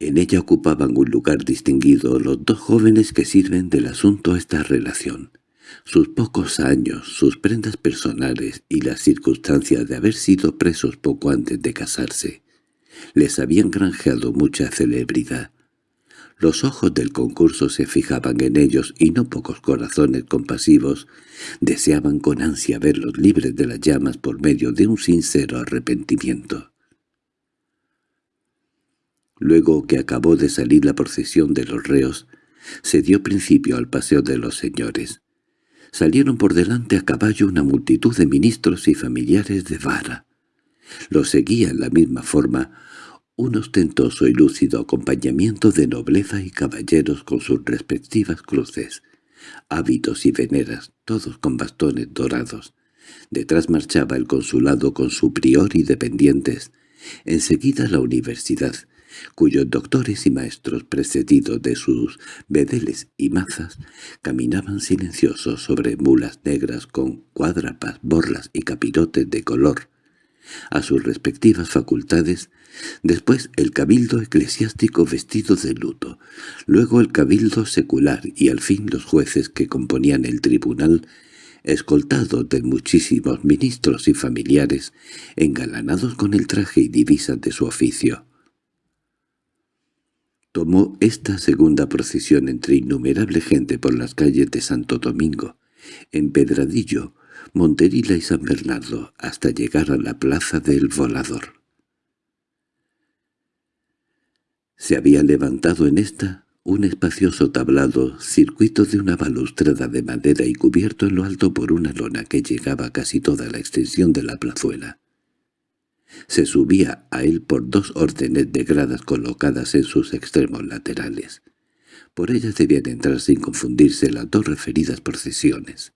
En ella ocupaban un lugar distinguido los dos jóvenes que sirven del asunto a esta relación. Sus pocos años, sus prendas personales y la circunstancia de haber sido presos poco antes de casarse, les habían granjeado mucha celebridad. Los ojos del concurso se fijaban en ellos y no pocos corazones compasivos deseaban con ansia verlos libres de las llamas por medio de un sincero arrepentimiento. Luego que acabó de salir la procesión de los reos, se dio principio al paseo de los señores. Salieron por delante a caballo una multitud de ministros y familiares de Vara. Los seguía en la misma forma un ostentoso y lúcido acompañamiento de nobleza y caballeros con sus respectivas cruces, hábitos y veneras, todos con bastones dorados. Detrás marchaba el consulado con su prior y dependientes, enseguida la universidad, cuyos doctores y maestros precedidos de sus bedeles y mazas caminaban silenciosos sobre mulas negras con cuadrapas, borlas y capirotes de color, a sus respectivas facultades, después el cabildo eclesiástico vestido de luto, luego el cabildo secular y al fin los jueces que componían el tribunal, escoltados de muchísimos ministros y familiares, engalanados con el traje y divisas de su oficio. Tomó esta segunda procesión entre innumerable gente por las calles de Santo Domingo, en Pedradillo, Monterila y San Bernardo, hasta llegar a la plaza del Volador. Se había levantado en esta un espacioso tablado, circuito de una balustrada de madera y cubierto en lo alto por una lona que llegaba casi toda la extensión de la plazuela. Se subía a él por dos órdenes de gradas colocadas en sus extremos laterales. Por ellas debían entrar sin confundirse las dos referidas procesiones.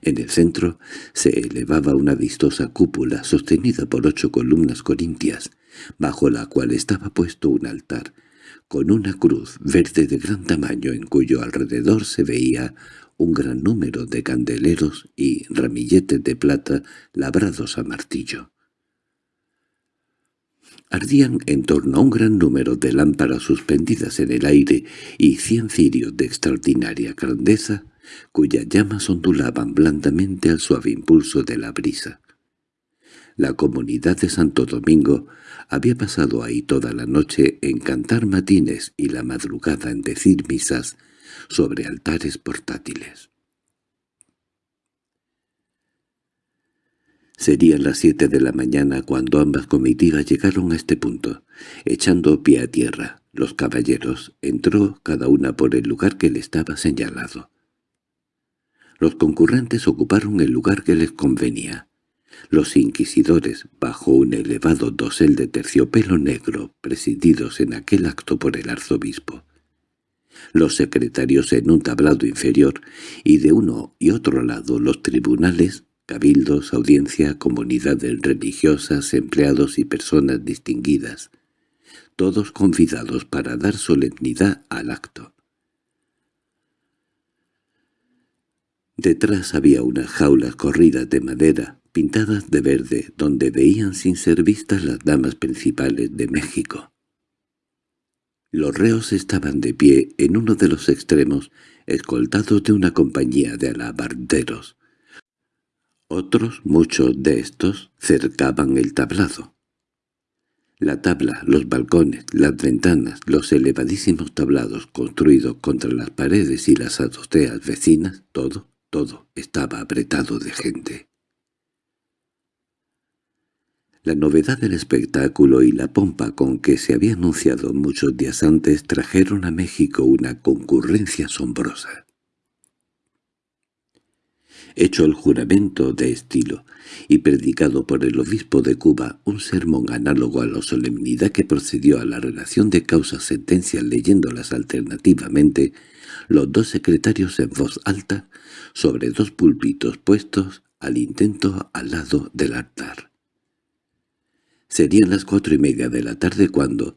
En el centro se elevaba una vistosa cúpula sostenida por ocho columnas corintias, bajo la cual estaba puesto un altar, con una cruz verde de gran tamaño en cuyo alrededor se veía un gran número de candeleros y ramilletes de plata labrados a martillo. Ardían en torno a un gran número de lámparas suspendidas en el aire y cien cirios de extraordinaria grandeza cuyas llamas ondulaban blandamente al suave impulso de la brisa. La comunidad de Santo Domingo había pasado ahí toda la noche en cantar matines y la madrugada en decir misas sobre altares portátiles. Serían las siete de la mañana cuando ambas comitivas llegaron a este punto. Echando pie a tierra, los caballeros entró cada una por el lugar que le estaba señalado. Los concurrentes ocuparon el lugar que les convenía. Los inquisidores, bajo un elevado dosel de terciopelo negro, presididos en aquel acto por el arzobispo, los secretarios en un tablado inferior y de uno y otro lado los tribunales, cabildos, audiencia, comunidades religiosas, empleados y personas distinguidas, todos convidados para dar solemnidad al acto. Detrás había unas jaulas corridas de madera, pintadas de verde, donde veían sin ser vistas las damas principales de México. Los reos estaban de pie en uno de los extremos, escoltados de una compañía de alabarderos. Otros, muchos de estos, cercaban el tablado. La tabla, los balcones, las ventanas, los elevadísimos tablados construidos contra las paredes y las azoteas vecinas, todo, todo estaba apretado de gente. La novedad del espectáculo y la pompa con que se había anunciado muchos días antes trajeron a México una concurrencia asombrosa. Hecho el juramento de estilo y predicado por el obispo de Cuba un sermón análogo a la solemnidad que procedió a la relación de causas-sentencias leyéndolas alternativamente, los dos secretarios en voz alta sobre dos púlpitos puestos al intento al lado del altar. Serían las cuatro y media de la tarde cuando,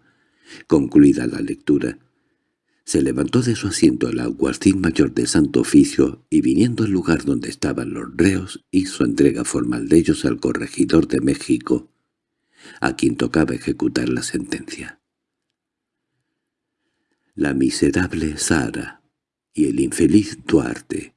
concluida la lectura, se levantó de su asiento el alguacil mayor de Santo Oficio y viniendo al lugar donde estaban los reos hizo entrega formal de ellos al corregidor de México, a quien tocaba ejecutar la sentencia. La miserable Sara y el infeliz Duarte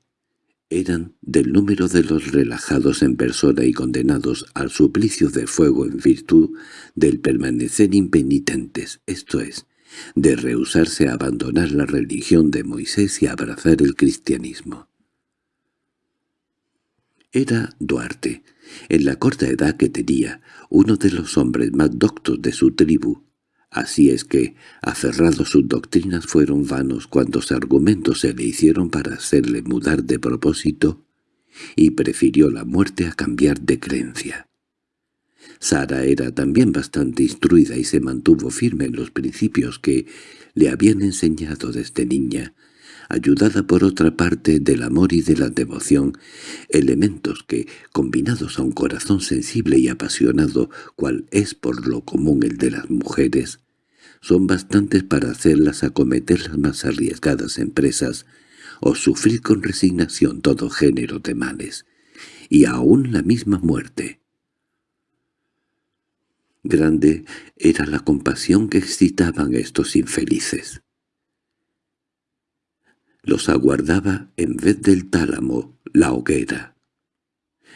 eran del número de los relajados en persona y condenados al suplicio de fuego en virtud del permanecer impenitentes, esto es, de rehusarse a abandonar la religión de Moisés y a abrazar el cristianismo. Era Duarte, en la corta edad que tenía, uno de los hombres más doctos de su tribu, Así es que, aferrados sus doctrinas fueron vanos cuantos argumentos se le hicieron para hacerle mudar de propósito, y prefirió la muerte a cambiar de creencia. Sara era también bastante instruida y se mantuvo firme en los principios que le habían enseñado desde niña, ayudada por otra parte del amor y de la devoción, elementos que, combinados a un corazón sensible y apasionado, cual es por lo común el de las mujeres, son bastantes para hacerlas acometer las más arriesgadas empresas o sufrir con resignación todo género de males, y aún la misma muerte. Grande era la compasión que excitaban estos infelices los aguardaba en vez del tálamo la hoguera.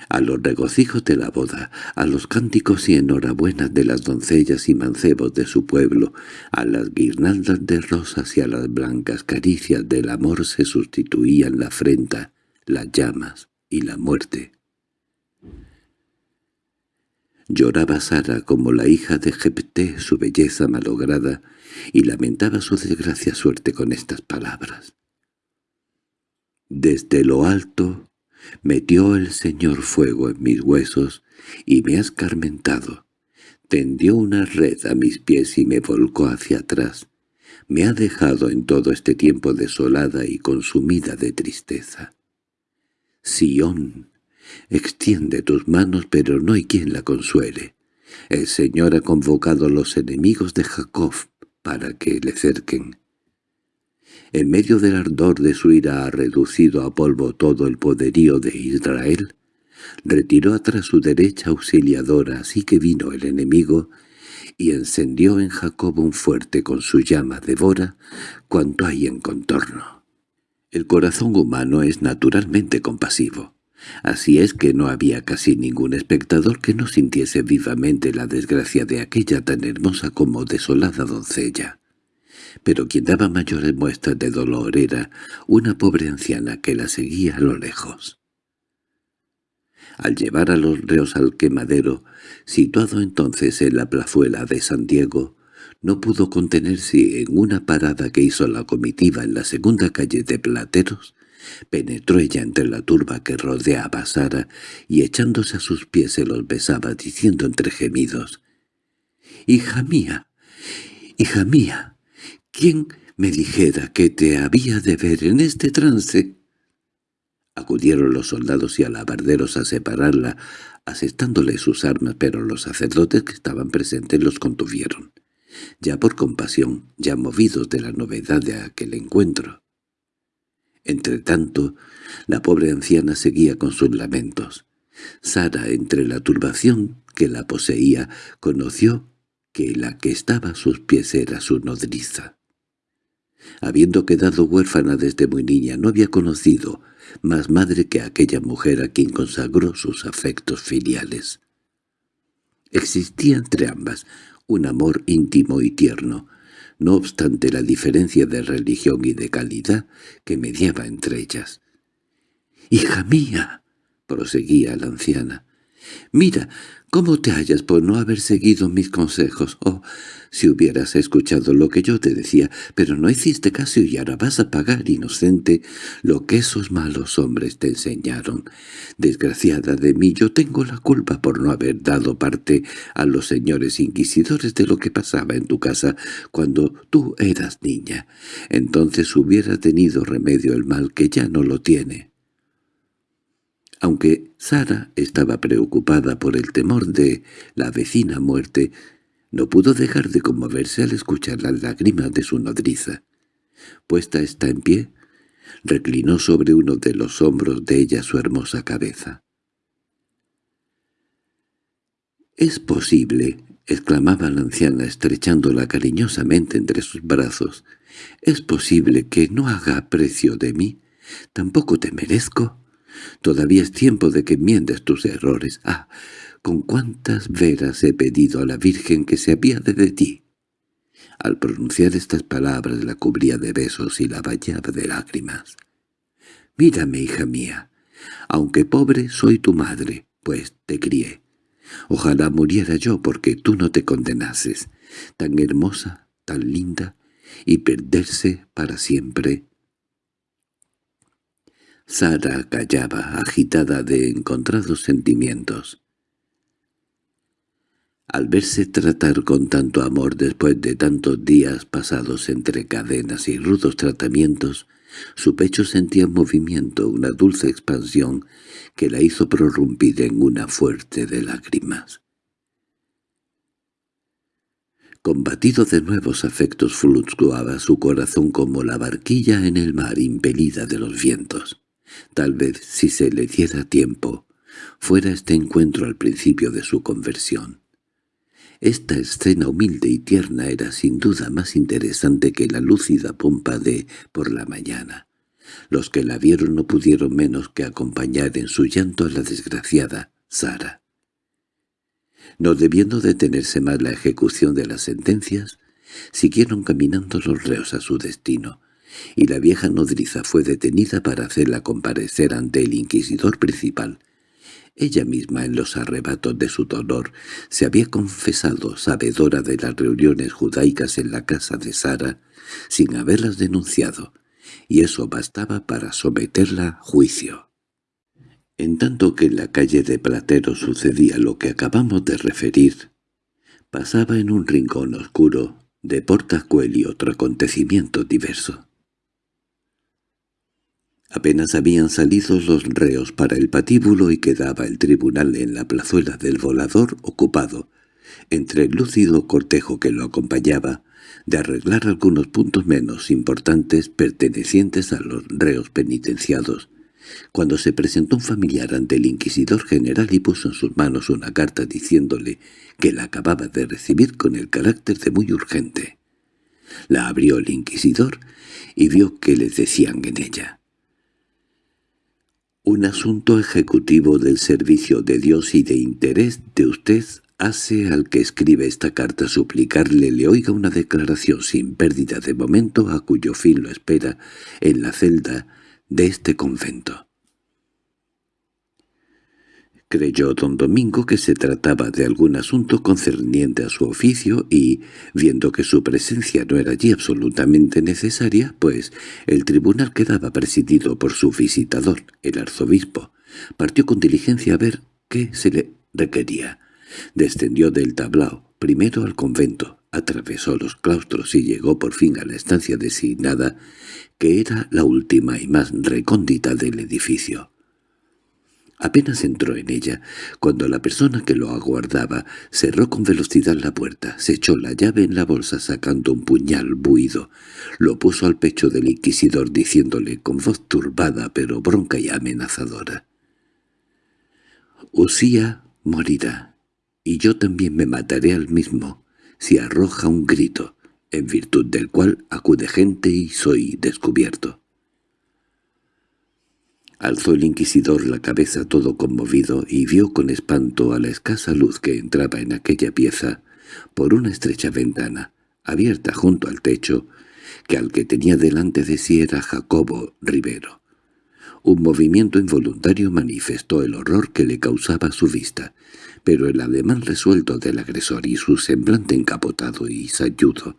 A los regocijos de la boda, a los cánticos y enhorabuenas de las doncellas y mancebos de su pueblo, a las guirnaldas de rosas y a las blancas caricias del amor se sustituían la afrenta, las llamas y la muerte. Lloraba Sara como la hija de Jepté su belleza malograda y lamentaba su desgracia suerte con estas palabras. Desde lo alto metió el Señor fuego en mis huesos y me ha escarmentado. Tendió una red a mis pies y me volcó hacia atrás. Me ha dejado en todo este tiempo desolada y consumida de tristeza. Sión, extiende tus manos, pero no hay quien la consuele. El Señor ha convocado a los enemigos de Jacob para que le cerquen. En medio del ardor de su ira ha reducido a polvo todo el poderío de Israel. Retiró atrás su derecha auxiliadora, así que vino el enemigo, y encendió en Jacob un fuerte con su llama devora cuanto hay en contorno. El corazón humano es naturalmente compasivo. Así es que no había casi ningún espectador que no sintiese vivamente la desgracia de aquella tan hermosa como desolada doncella pero quien daba mayores muestras de dolor era una pobre anciana que la seguía a lo lejos. Al llevar a los reos al quemadero, situado entonces en la plazuela de San Diego, no pudo contenerse en una parada que hizo la comitiva en la segunda calle de Plateros, penetró ella entre la turba que rodeaba a Sara y echándose a sus pies se los besaba diciendo entre gemidos, «¡Hija mía! ¡Hija mía!» ¿Quién me dijera que te había de ver en este trance. Acudieron los soldados y alabarderos a separarla, asestándole sus armas, pero los sacerdotes que estaban presentes los contuvieron, ya por compasión, ya movidos de la novedad de aquel encuentro. Entretanto, la pobre anciana seguía con sus lamentos. Sara, entre la turbación que la poseía, conoció que la que estaba a sus pies era su nodriza. Habiendo quedado huérfana desde muy niña, no había conocido más madre que aquella mujer a quien consagró sus afectos filiales. Existía entre ambas un amor íntimo y tierno, no obstante la diferencia de religión y de calidad que mediaba entre ellas. «¡Hija mía!» proseguía la anciana. «Mira, ¿Cómo te hallas por no haber seguido mis consejos? Oh, si hubieras escuchado lo que yo te decía, pero no hiciste caso y ahora vas a pagar, inocente, lo que esos malos hombres te enseñaron. Desgraciada de mí, yo tengo la culpa por no haber dado parte a los señores inquisidores de lo que pasaba en tu casa cuando tú eras niña. Entonces hubiera tenido remedio el mal que ya no lo tiene. Aunque Sara estaba preocupada por el temor de la vecina muerte, no pudo dejar de conmoverse al escuchar las lágrimas de su nodriza. Puesta está en pie, reclinó sobre uno de los hombros de ella su hermosa cabeza. —¿Es posible? —exclamaba la anciana estrechándola cariñosamente entre sus brazos. —¿Es posible que no haga aprecio de mí? ¿Tampoco te merezco? Todavía es tiempo de que enmiendes tus errores. ¡Ah! Con cuántas veras he pedido a la Virgen que se apiade de ti. Al pronunciar estas palabras la cubría de besos y la bañaba de lágrimas. «Mírame, hija mía. Aunque pobre, soy tu madre, pues te crié. Ojalá muriera yo porque tú no te condenases. Tan hermosa, tan linda, y perderse para siempre Sara callaba, agitada de encontrados sentimientos. Al verse tratar con tanto amor después de tantos días pasados entre cadenas y rudos tratamientos, su pecho sentía en movimiento una dulce expansión que la hizo prorrumpir en una fuerte de lágrimas. Combatido de nuevos afectos fluctuaba su corazón como la barquilla en el mar impelida de los vientos. Tal vez, si se le diera tiempo, fuera este encuentro al principio de su conversión. Esta escena humilde y tierna era sin duda más interesante que la lúcida pompa de por la mañana. Los que la vieron no pudieron menos que acompañar en su llanto a la desgraciada Sara. No debiendo detenerse más la ejecución de las sentencias, siguieron caminando los reos a su destino, y la vieja nodriza fue detenida para hacerla comparecer ante el inquisidor principal. Ella misma, en los arrebatos de su dolor, se había confesado sabedora de las reuniones judaicas en la casa de Sara, sin haberlas denunciado, y eso bastaba para someterla a juicio. En tanto que en la calle de Platero sucedía lo que acabamos de referir, pasaba en un rincón oscuro de Portacuel y otro acontecimiento diverso. Apenas habían salido los reos para el patíbulo y quedaba el tribunal en la plazuela del volador ocupado, entre el lúcido cortejo que lo acompañaba, de arreglar algunos puntos menos importantes pertenecientes a los reos penitenciados, cuando se presentó un familiar ante el inquisidor general y puso en sus manos una carta diciéndole que la acababa de recibir con el carácter de muy urgente. La abrió el inquisidor y vio que le decían en ella un asunto ejecutivo del servicio de Dios y de interés de usted hace al que escribe esta carta suplicarle le oiga una declaración sin pérdida de momento a cuyo fin lo espera en la celda de este convento. Creyó don Domingo que se trataba de algún asunto concerniente a su oficio y, viendo que su presencia no era allí absolutamente necesaria, pues el tribunal quedaba presidido por su visitador, el arzobispo, partió con diligencia a ver qué se le requería. Descendió del tablao, primero al convento, atravesó los claustros y llegó por fin a la estancia designada, que era la última y más recóndita del edificio. Apenas entró en ella, cuando la persona que lo aguardaba cerró con velocidad la puerta, se echó la llave en la bolsa sacando un puñal buido, lo puso al pecho del inquisidor diciéndole con voz turbada pero bronca y amenazadora. «Usía morirá, y yo también me mataré al mismo, si arroja un grito, en virtud del cual acude gente y soy descubierto». Alzó el inquisidor la cabeza todo conmovido y vio con espanto a la escasa luz que entraba en aquella pieza por una estrecha ventana, abierta junto al techo, que al que tenía delante de sí era Jacobo Rivero. Un movimiento involuntario manifestó el horror que le causaba su vista, pero el ademán resuelto del agresor y su semblante encapotado y sayudo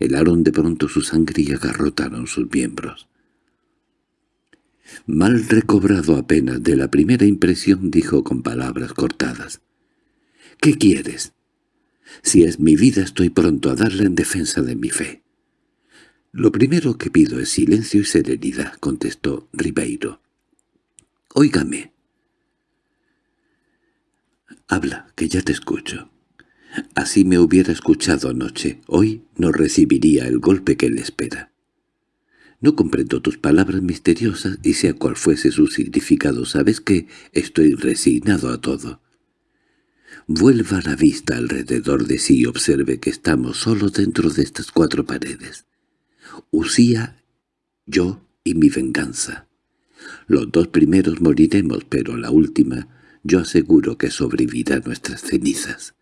helaron de pronto su sangre y agarrotaron sus miembros. Mal recobrado apenas de la primera impresión, dijo con palabras cortadas. —¿Qué quieres? Si es mi vida estoy pronto a darla en defensa de mi fe. —Lo primero que pido es silencio y serenidad —contestó Ribeiro. —Óigame. —Habla, que ya te escucho. Así me hubiera escuchado anoche. Hoy no recibiría el golpe que le espera. No comprendo tus palabras misteriosas y sea cual fuese su significado, sabes que estoy resignado a todo. Vuelva la vista alrededor de sí y observe que estamos solos dentro de estas cuatro paredes. Usía, yo y mi venganza. Los dos primeros moriremos, pero la última, yo aseguro que sobrevivirá nuestras cenizas.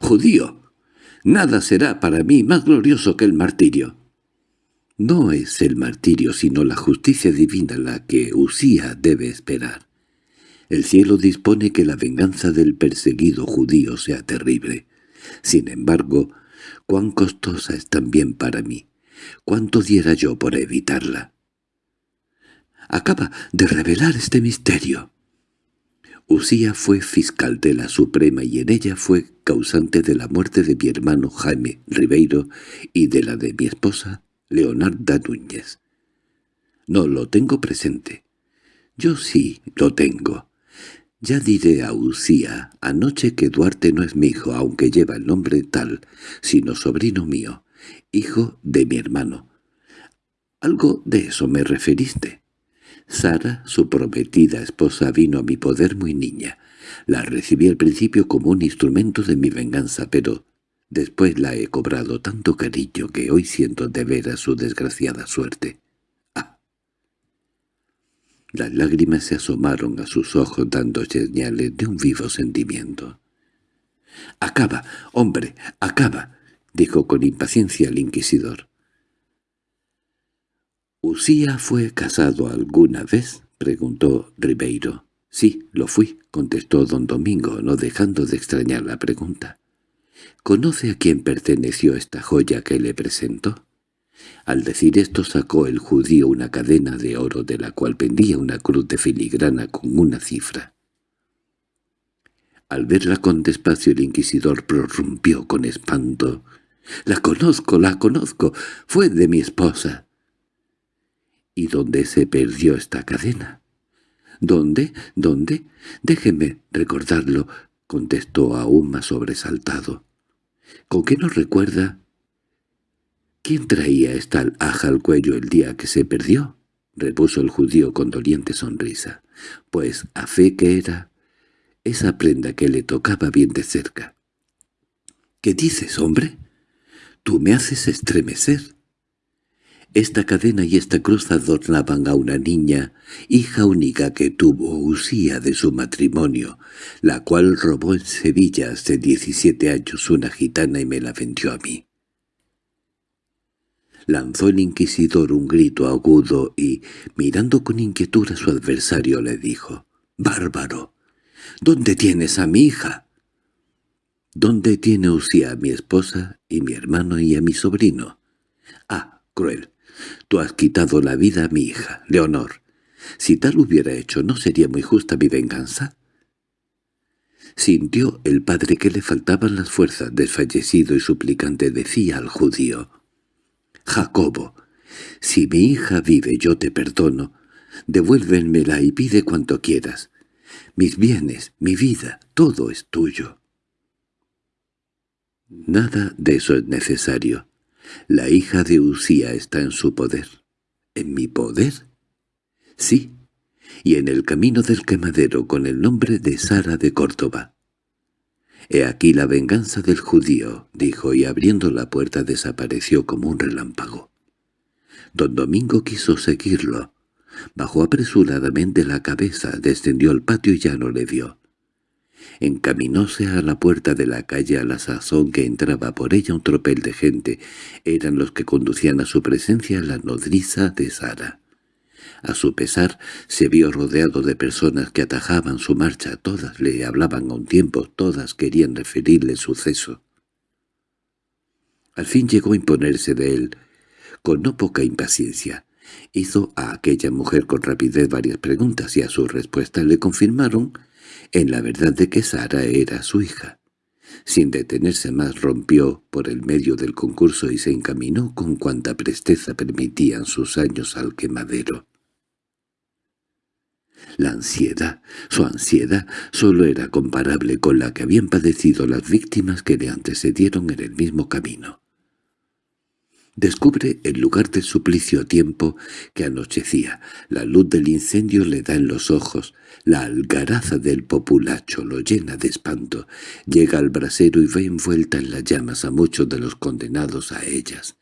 —¡Judío! Nada será para mí más glorioso que el martirio. No es el martirio sino la justicia divina la que Usía debe esperar. El cielo dispone que la venganza del perseguido judío sea terrible. Sin embargo, cuán costosa es también para mí. ¿Cuánto diera yo por evitarla? Acaba de revelar este misterio. Usía fue fiscal de la Suprema y en ella fue causante de la muerte de mi hermano Jaime Ribeiro y de la de mi esposa Leonarda Núñez. No lo tengo presente. Yo sí lo tengo. Ya diré a Usía anoche que Duarte no es mi hijo, aunque lleva el nombre tal, sino sobrino mío, hijo de mi hermano. Algo de eso me referiste. Sara, su prometida esposa, vino a mi poder muy niña. La recibí al principio como un instrumento de mi venganza, pero Después la he cobrado tanto cariño que hoy siento de veras su desgraciada suerte. ¡Ah! Las lágrimas se asomaron a sus ojos dando señales de un vivo sentimiento. —¡Acaba, hombre, acaba! —dijo con impaciencia el inquisidor. —¿Usía fue casado alguna vez? —preguntó Ribeiro. —Sí, lo fui —contestó don Domingo, no dejando de extrañar la pregunta. ¿Conoce a quién perteneció esta joya que le presentó? Al decir esto sacó el judío una cadena de oro de la cual pendía una cruz de filigrana con una cifra. Al verla con despacio el inquisidor prorrumpió con espanto. «¡La conozco, la conozco! ¡Fue de mi esposa!» «¿Y dónde se perdió esta cadena?» «¿Dónde? ¿Dónde? Déjeme recordarlo», contestó aún más sobresaltado. ¿Con qué nos recuerda? ¿Quién traía esta alhaja al cuello el día que se perdió? repuso el judío con doliente sonrisa. Pues a fe que era esa prenda que le tocaba bien de cerca. —¿Qué dices, hombre? Tú me haces estremecer. Esta cadena y esta cruz adornaban a una niña, hija única que tuvo Usía de su matrimonio, la cual robó en Sevilla hace diecisiete años una gitana y me la vendió a mí. Lanzó el inquisidor un grito agudo y, mirando con inquietud a su adversario, le dijo, «¡Bárbaro! ¿Dónde tienes a mi hija?» «¿Dónde tiene Usía a mi esposa y mi hermano y a mi sobrino?» «Ah, cruel, Tú has quitado la vida a mi hija, Leonor. Si tal hubiera hecho, ¿no sería muy justa mi venganza? Sintió el padre que le faltaban las fuerzas, desfallecido y suplicante decía al judío, «Jacobo, si mi hija vive yo te perdono, devuélvenmela y pide cuanto quieras. Mis bienes, mi vida, todo es tuyo». Nada de eso es necesario. La hija de Usía está en su poder. ¿En mi poder? Sí, y en el camino del quemadero con el nombre de Sara de Córdoba. «He aquí la venganza del judío», dijo, y abriendo la puerta desapareció como un relámpago. Don Domingo quiso seguirlo. Bajó apresuradamente la cabeza, descendió al patio y ya no le vio. Encaminóse a la puerta de la calle a la sazón que entraba por ella un tropel de gente. Eran los que conducían a su presencia la nodriza de Sara. A su pesar, se vio rodeado de personas que atajaban su marcha, todas le hablaban a un tiempo, todas querían referirle el suceso. Al fin llegó a imponerse de él, con no poca impaciencia. Hizo a aquella mujer con rapidez varias preguntas y a su respuesta le confirmaron en la verdad de que Sara era su hija. Sin detenerse más rompió por el medio del concurso y se encaminó con cuanta presteza permitían sus años al quemadero. La ansiedad, su ansiedad, solo era comparable con la que habían padecido las víctimas que le antecedieron en el mismo camino. Descubre el lugar del suplicio a tiempo que anochecía. La luz del incendio le da en los ojos. La algaraza del populacho lo llena de espanto. Llega al brasero y ve envuelta en las llamas a muchos de los condenados a ellas.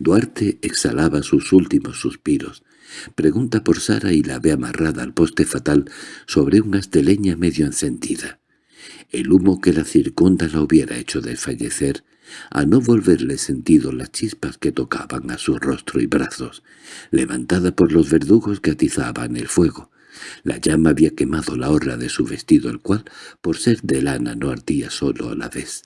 Duarte exhalaba sus últimos suspiros. Pregunta por Sara y la ve amarrada al poste fatal sobre una esteleña medio encendida. El humo que la circunda la hubiera hecho desfallecer, a no volverle sentido las chispas que tocaban a su rostro y brazos, levantada por los verdugos que atizaban el fuego. La llama había quemado la horra de su vestido, el cual, por ser de lana, no ardía solo a la vez.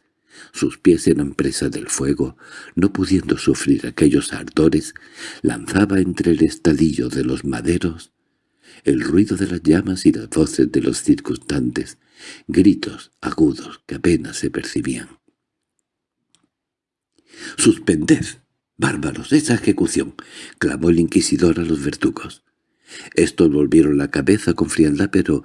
Sus pies eran presa del fuego, no pudiendo sufrir aquellos ardores, lanzaba entre el estadillo de los maderos el ruido de las llamas y las voces de los circunstantes, gritos agudos que apenas se percibían. —¡Suspended! ¡Bárbaros! ¡Esa ejecución! —clamó el inquisidor a los verdugos. Estos volvieron la cabeza con frialdad, pero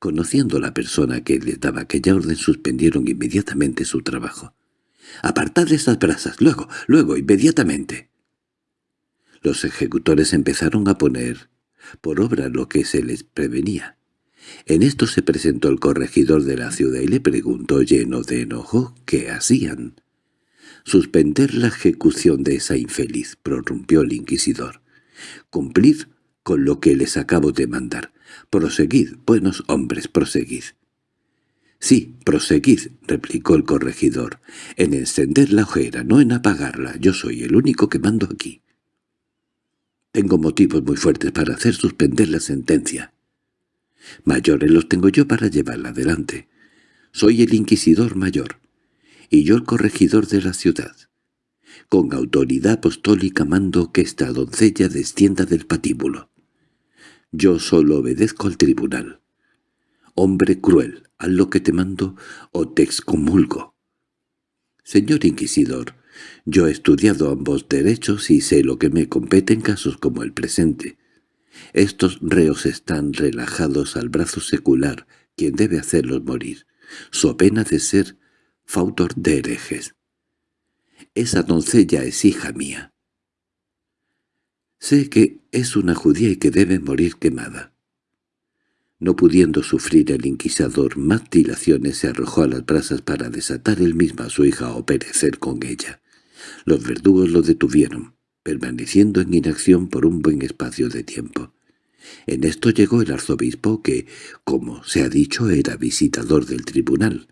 Conociendo la persona que le daba aquella orden, suspendieron inmediatamente su trabajo. «¡Apartad esas brasas! ¡Luego! ¡Luego! ¡Inmediatamente!» Los ejecutores empezaron a poner por obra lo que se les prevenía. En esto se presentó el corregidor de la ciudad y le preguntó lleno de enojo qué hacían. «Suspender la ejecución de esa infeliz», prorrumpió el inquisidor. «Cumplir con lo que les acabo de mandar. Proseguid, buenos hombres, proseguid. —Sí, proseguid —replicó el corregidor—, en encender la ojera, no en apagarla. Yo soy el único que mando aquí. Tengo motivos muy fuertes para hacer suspender la sentencia. Mayores los tengo yo para llevarla adelante. Soy el inquisidor mayor, y yo el corregidor de la ciudad. Con autoridad apostólica mando que esta doncella descienda del patíbulo. Yo solo obedezco al tribunal. Hombre cruel, haz lo que te mando o te excomulgo. Señor inquisidor, yo he estudiado ambos derechos y sé lo que me compete en casos como el presente. Estos reos están relajados al brazo secular, quien debe hacerlos morir, so pena de ser fautor de herejes. Esa doncella es hija mía. Sé que es una judía y que debe morir quemada. No pudiendo sufrir el inquisador más dilaciones, se arrojó a las brasas para desatar él mismo a su hija o perecer con ella. Los verdugos lo detuvieron, permaneciendo en inacción por un buen espacio de tiempo. En esto llegó el arzobispo que, como se ha dicho, era visitador del tribunal.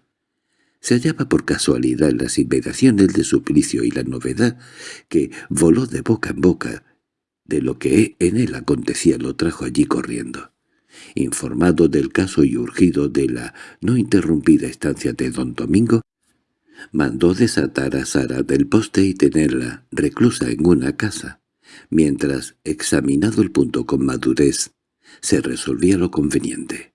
Se hallaba por casualidad en las inmediaciones de suplicio y la novedad, que voló de boca en boca, de lo que en él acontecía lo trajo allí corriendo. Informado del caso y urgido de la no interrumpida estancia de don Domingo, mandó desatar a Sara del poste y tenerla reclusa en una casa, mientras, examinado el punto con madurez, se resolvía lo conveniente.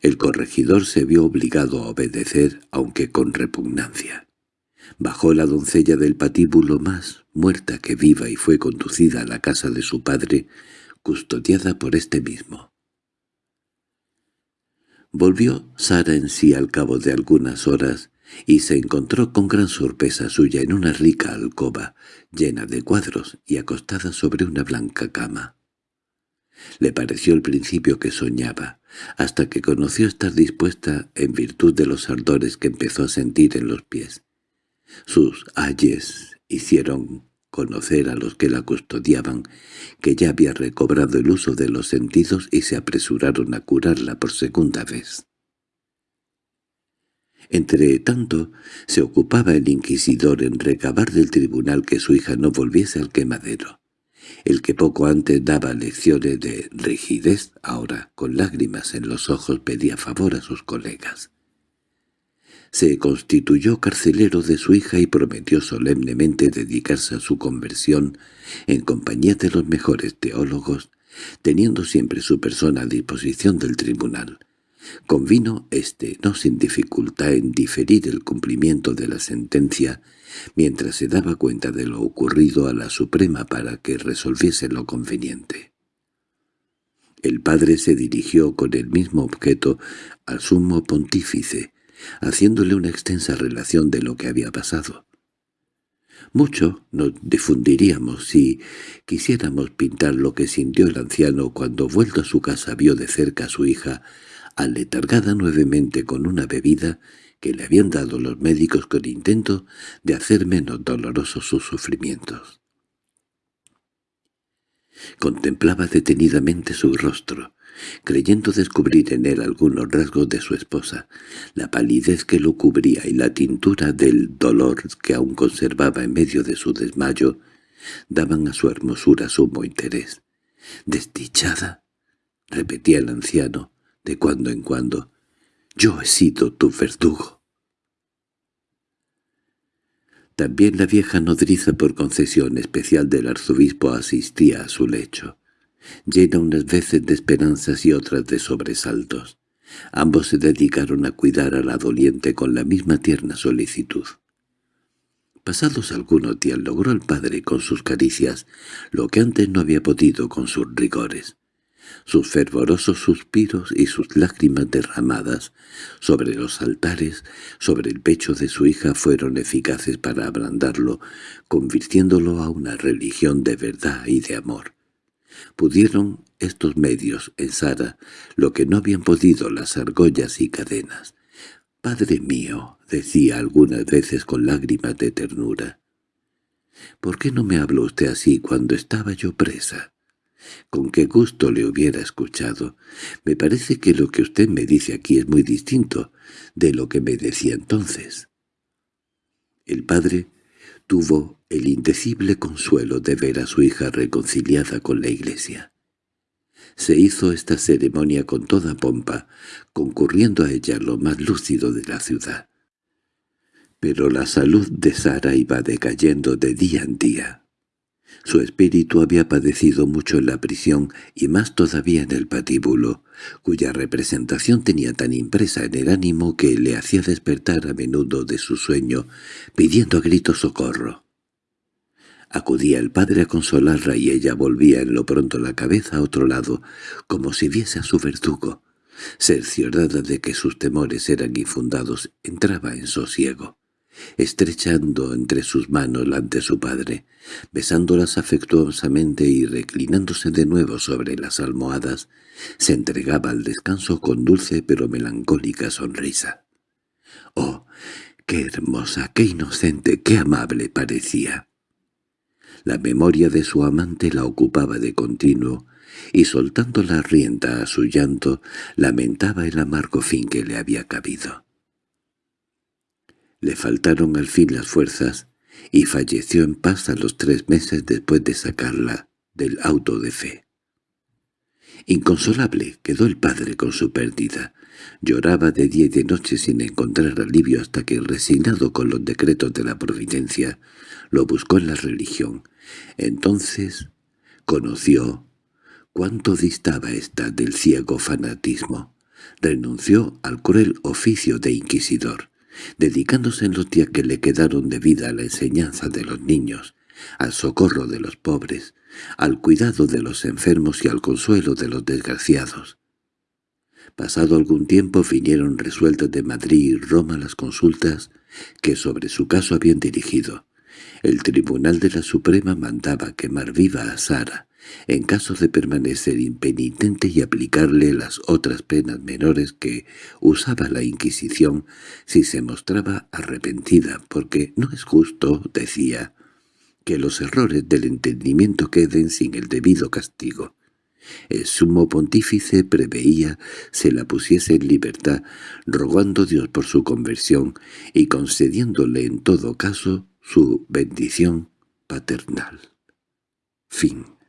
El corregidor se vio obligado a obedecer, aunque con repugnancia. Bajó la doncella del patíbulo más muerta que viva y fue conducida a la casa de su padre, custodiada por este mismo. Volvió Sara en sí al cabo de algunas horas y se encontró con gran sorpresa suya en una rica alcoba, llena de cuadros y acostada sobre una blanca cama. Le pareció al principio que soñaba, hasta que conoció estar dispuesta en virtud de los ardores que empezó a sentir en los pies. Sus ayes hicieron conocer a los que la custodiaban que ya había recobrado el uso de los sentidos y se apresuraron a curarla por segunda vez. Entre tanto, se ocupaba el inquisidor en recabar del tribunal que su hija no volviese al quemadero. El que poco antes daba lecciones de rigidez, ahora, con lágrimas en los ojos, pedía favor a sus colegas se constituyó carcelero de su hija y prometió solemnemente dedicarse a su conversión en compañía de los mejores teólogos, teniendo siempre su persona a disposición del tribunal. Convino éste, no sin dificultad, en diferir el cumplimiento de la sentencia, mientras se daba cuenta de lo ocurrido a la Suprema para que resolviese lo conveniente. El padre se dirigió con el mismo objeto al sumo pontífice, haciéndole una extensa relación de lo que había pasado. Mucho nos difundiríamos si quisiéramos pintar lo que sintió el anciano cuando vuelto a su casa vio de cerca a su hija, aletargada nuevamente con una bebida que le habían dado los médicos con intento de hacer menos dolorosos sus sufrimientos. Contemplaba detenidamente su rostro, creyendo descubrir en él algunos rasgos de su esposa, la palidez que lo cubría y la tintura del dolor que aún conservaba en medio de su desmayo, daban a su hermosura sumo interés. «Desdichada», repetía el anciano, de cuando en cuando, «yo he sido tu verdugo». También la vieja nodriza por concesión especial del arzobispo asistía a su lecho llena unas veces de esperanzas y otras de sobresaltos. Ambos se dedicaron a cuidar a la doliente con la misma tierna solicitud. Pasados algunos días logró el padre con sus caricias lo que antes no había podido con sus rigores. Sus fervorosos suspiros y sus lágrimas derramadas sobre los altares, sobre el pecho de su hija fueron eficaces para ablandarlo, convirtiéndolo a una religión de verdad y de amor. Pudieron estos medios en Sara lo que no habían podido las argollas y cadenas. «Padre mío», decía algunas veces con lágrimas de ternura, «¿por qué no me habló usted así cuando estaba yo presa?» Con qué gusto le hubiera escuchado. Me parece que lo que usted me dice aquí es muy distinto de lo que me decía entonces. El padre tuvo el indecible consuelo de ver a su hija reconciliada con la iglesia. Se hizo esta ceremonia con toda pompa, concurriendo a ella lo más lúcido de la ciudad. Pero la salud de Sara iba decayendo de día en día. Su espíritu había padecido mucho en la prisión y más todavía en el patíbulo, cuya representación tenía tan impresa en el ánimo que le hacía despertar a menudo de su sueño, pidiendo a gritos socorro. Acudía el padre a consolarla y ella volvía en lo pronto la cabeza a otro lado, como si viese a su verdugo. Cerciorada de que sus temores eran infundados, entraba en sosiego estrechando entre sus manos la ante su padre, besándolas afectuosamente y reclinándose de nuevo sobre las almohadas, se entregaba al descanso con dulce pero melancólica sonrisa. ¡Oh, qué hermosa, qué inocente, qué amable parecía! La memoria de su amante la ocupaba de continuo, y soltando la rienda a su llanto, lamentaba el amargo fin que le había cabido. Le faltaron al fin las fuerzas y falleció en paz a los tres meses después de sacarla del auto de fe. Inconsolable quedó el padre con su pérdida. Lloraba de día y de noche sin encontrar alivio hasta que, resignado con los decretos de la providencia, lo buscó en la religión. Entonces conoció cuánto distaba ésta del ciego fanatismo renunció al cruel oficio de inquisidor, dedicándose en los días que le quedaron de vida a la enseñanza de los niños, al socorro de los pobres, al cuidado de los enfermos y al consuelo de los desgraciados. Pasado algún tiempo vinieron resueltas de Madrid y Roma las consultas que sobre su caso habían dirigido. El Tribunal de la Suprema mandaba quemar viva a Sara, en caso de permanecer impenitente y aplicarle las otras penas menores que usaba la Inquisición si se mostraba arrepentida, porque no es justo, decía, que los errores del entendimiento queden sin el debido castigo. El sumo pontífice preveía se la pusiese en libertad, rogando Dios por su conversión y concediéndole en todo caso su bendición paternal. Fin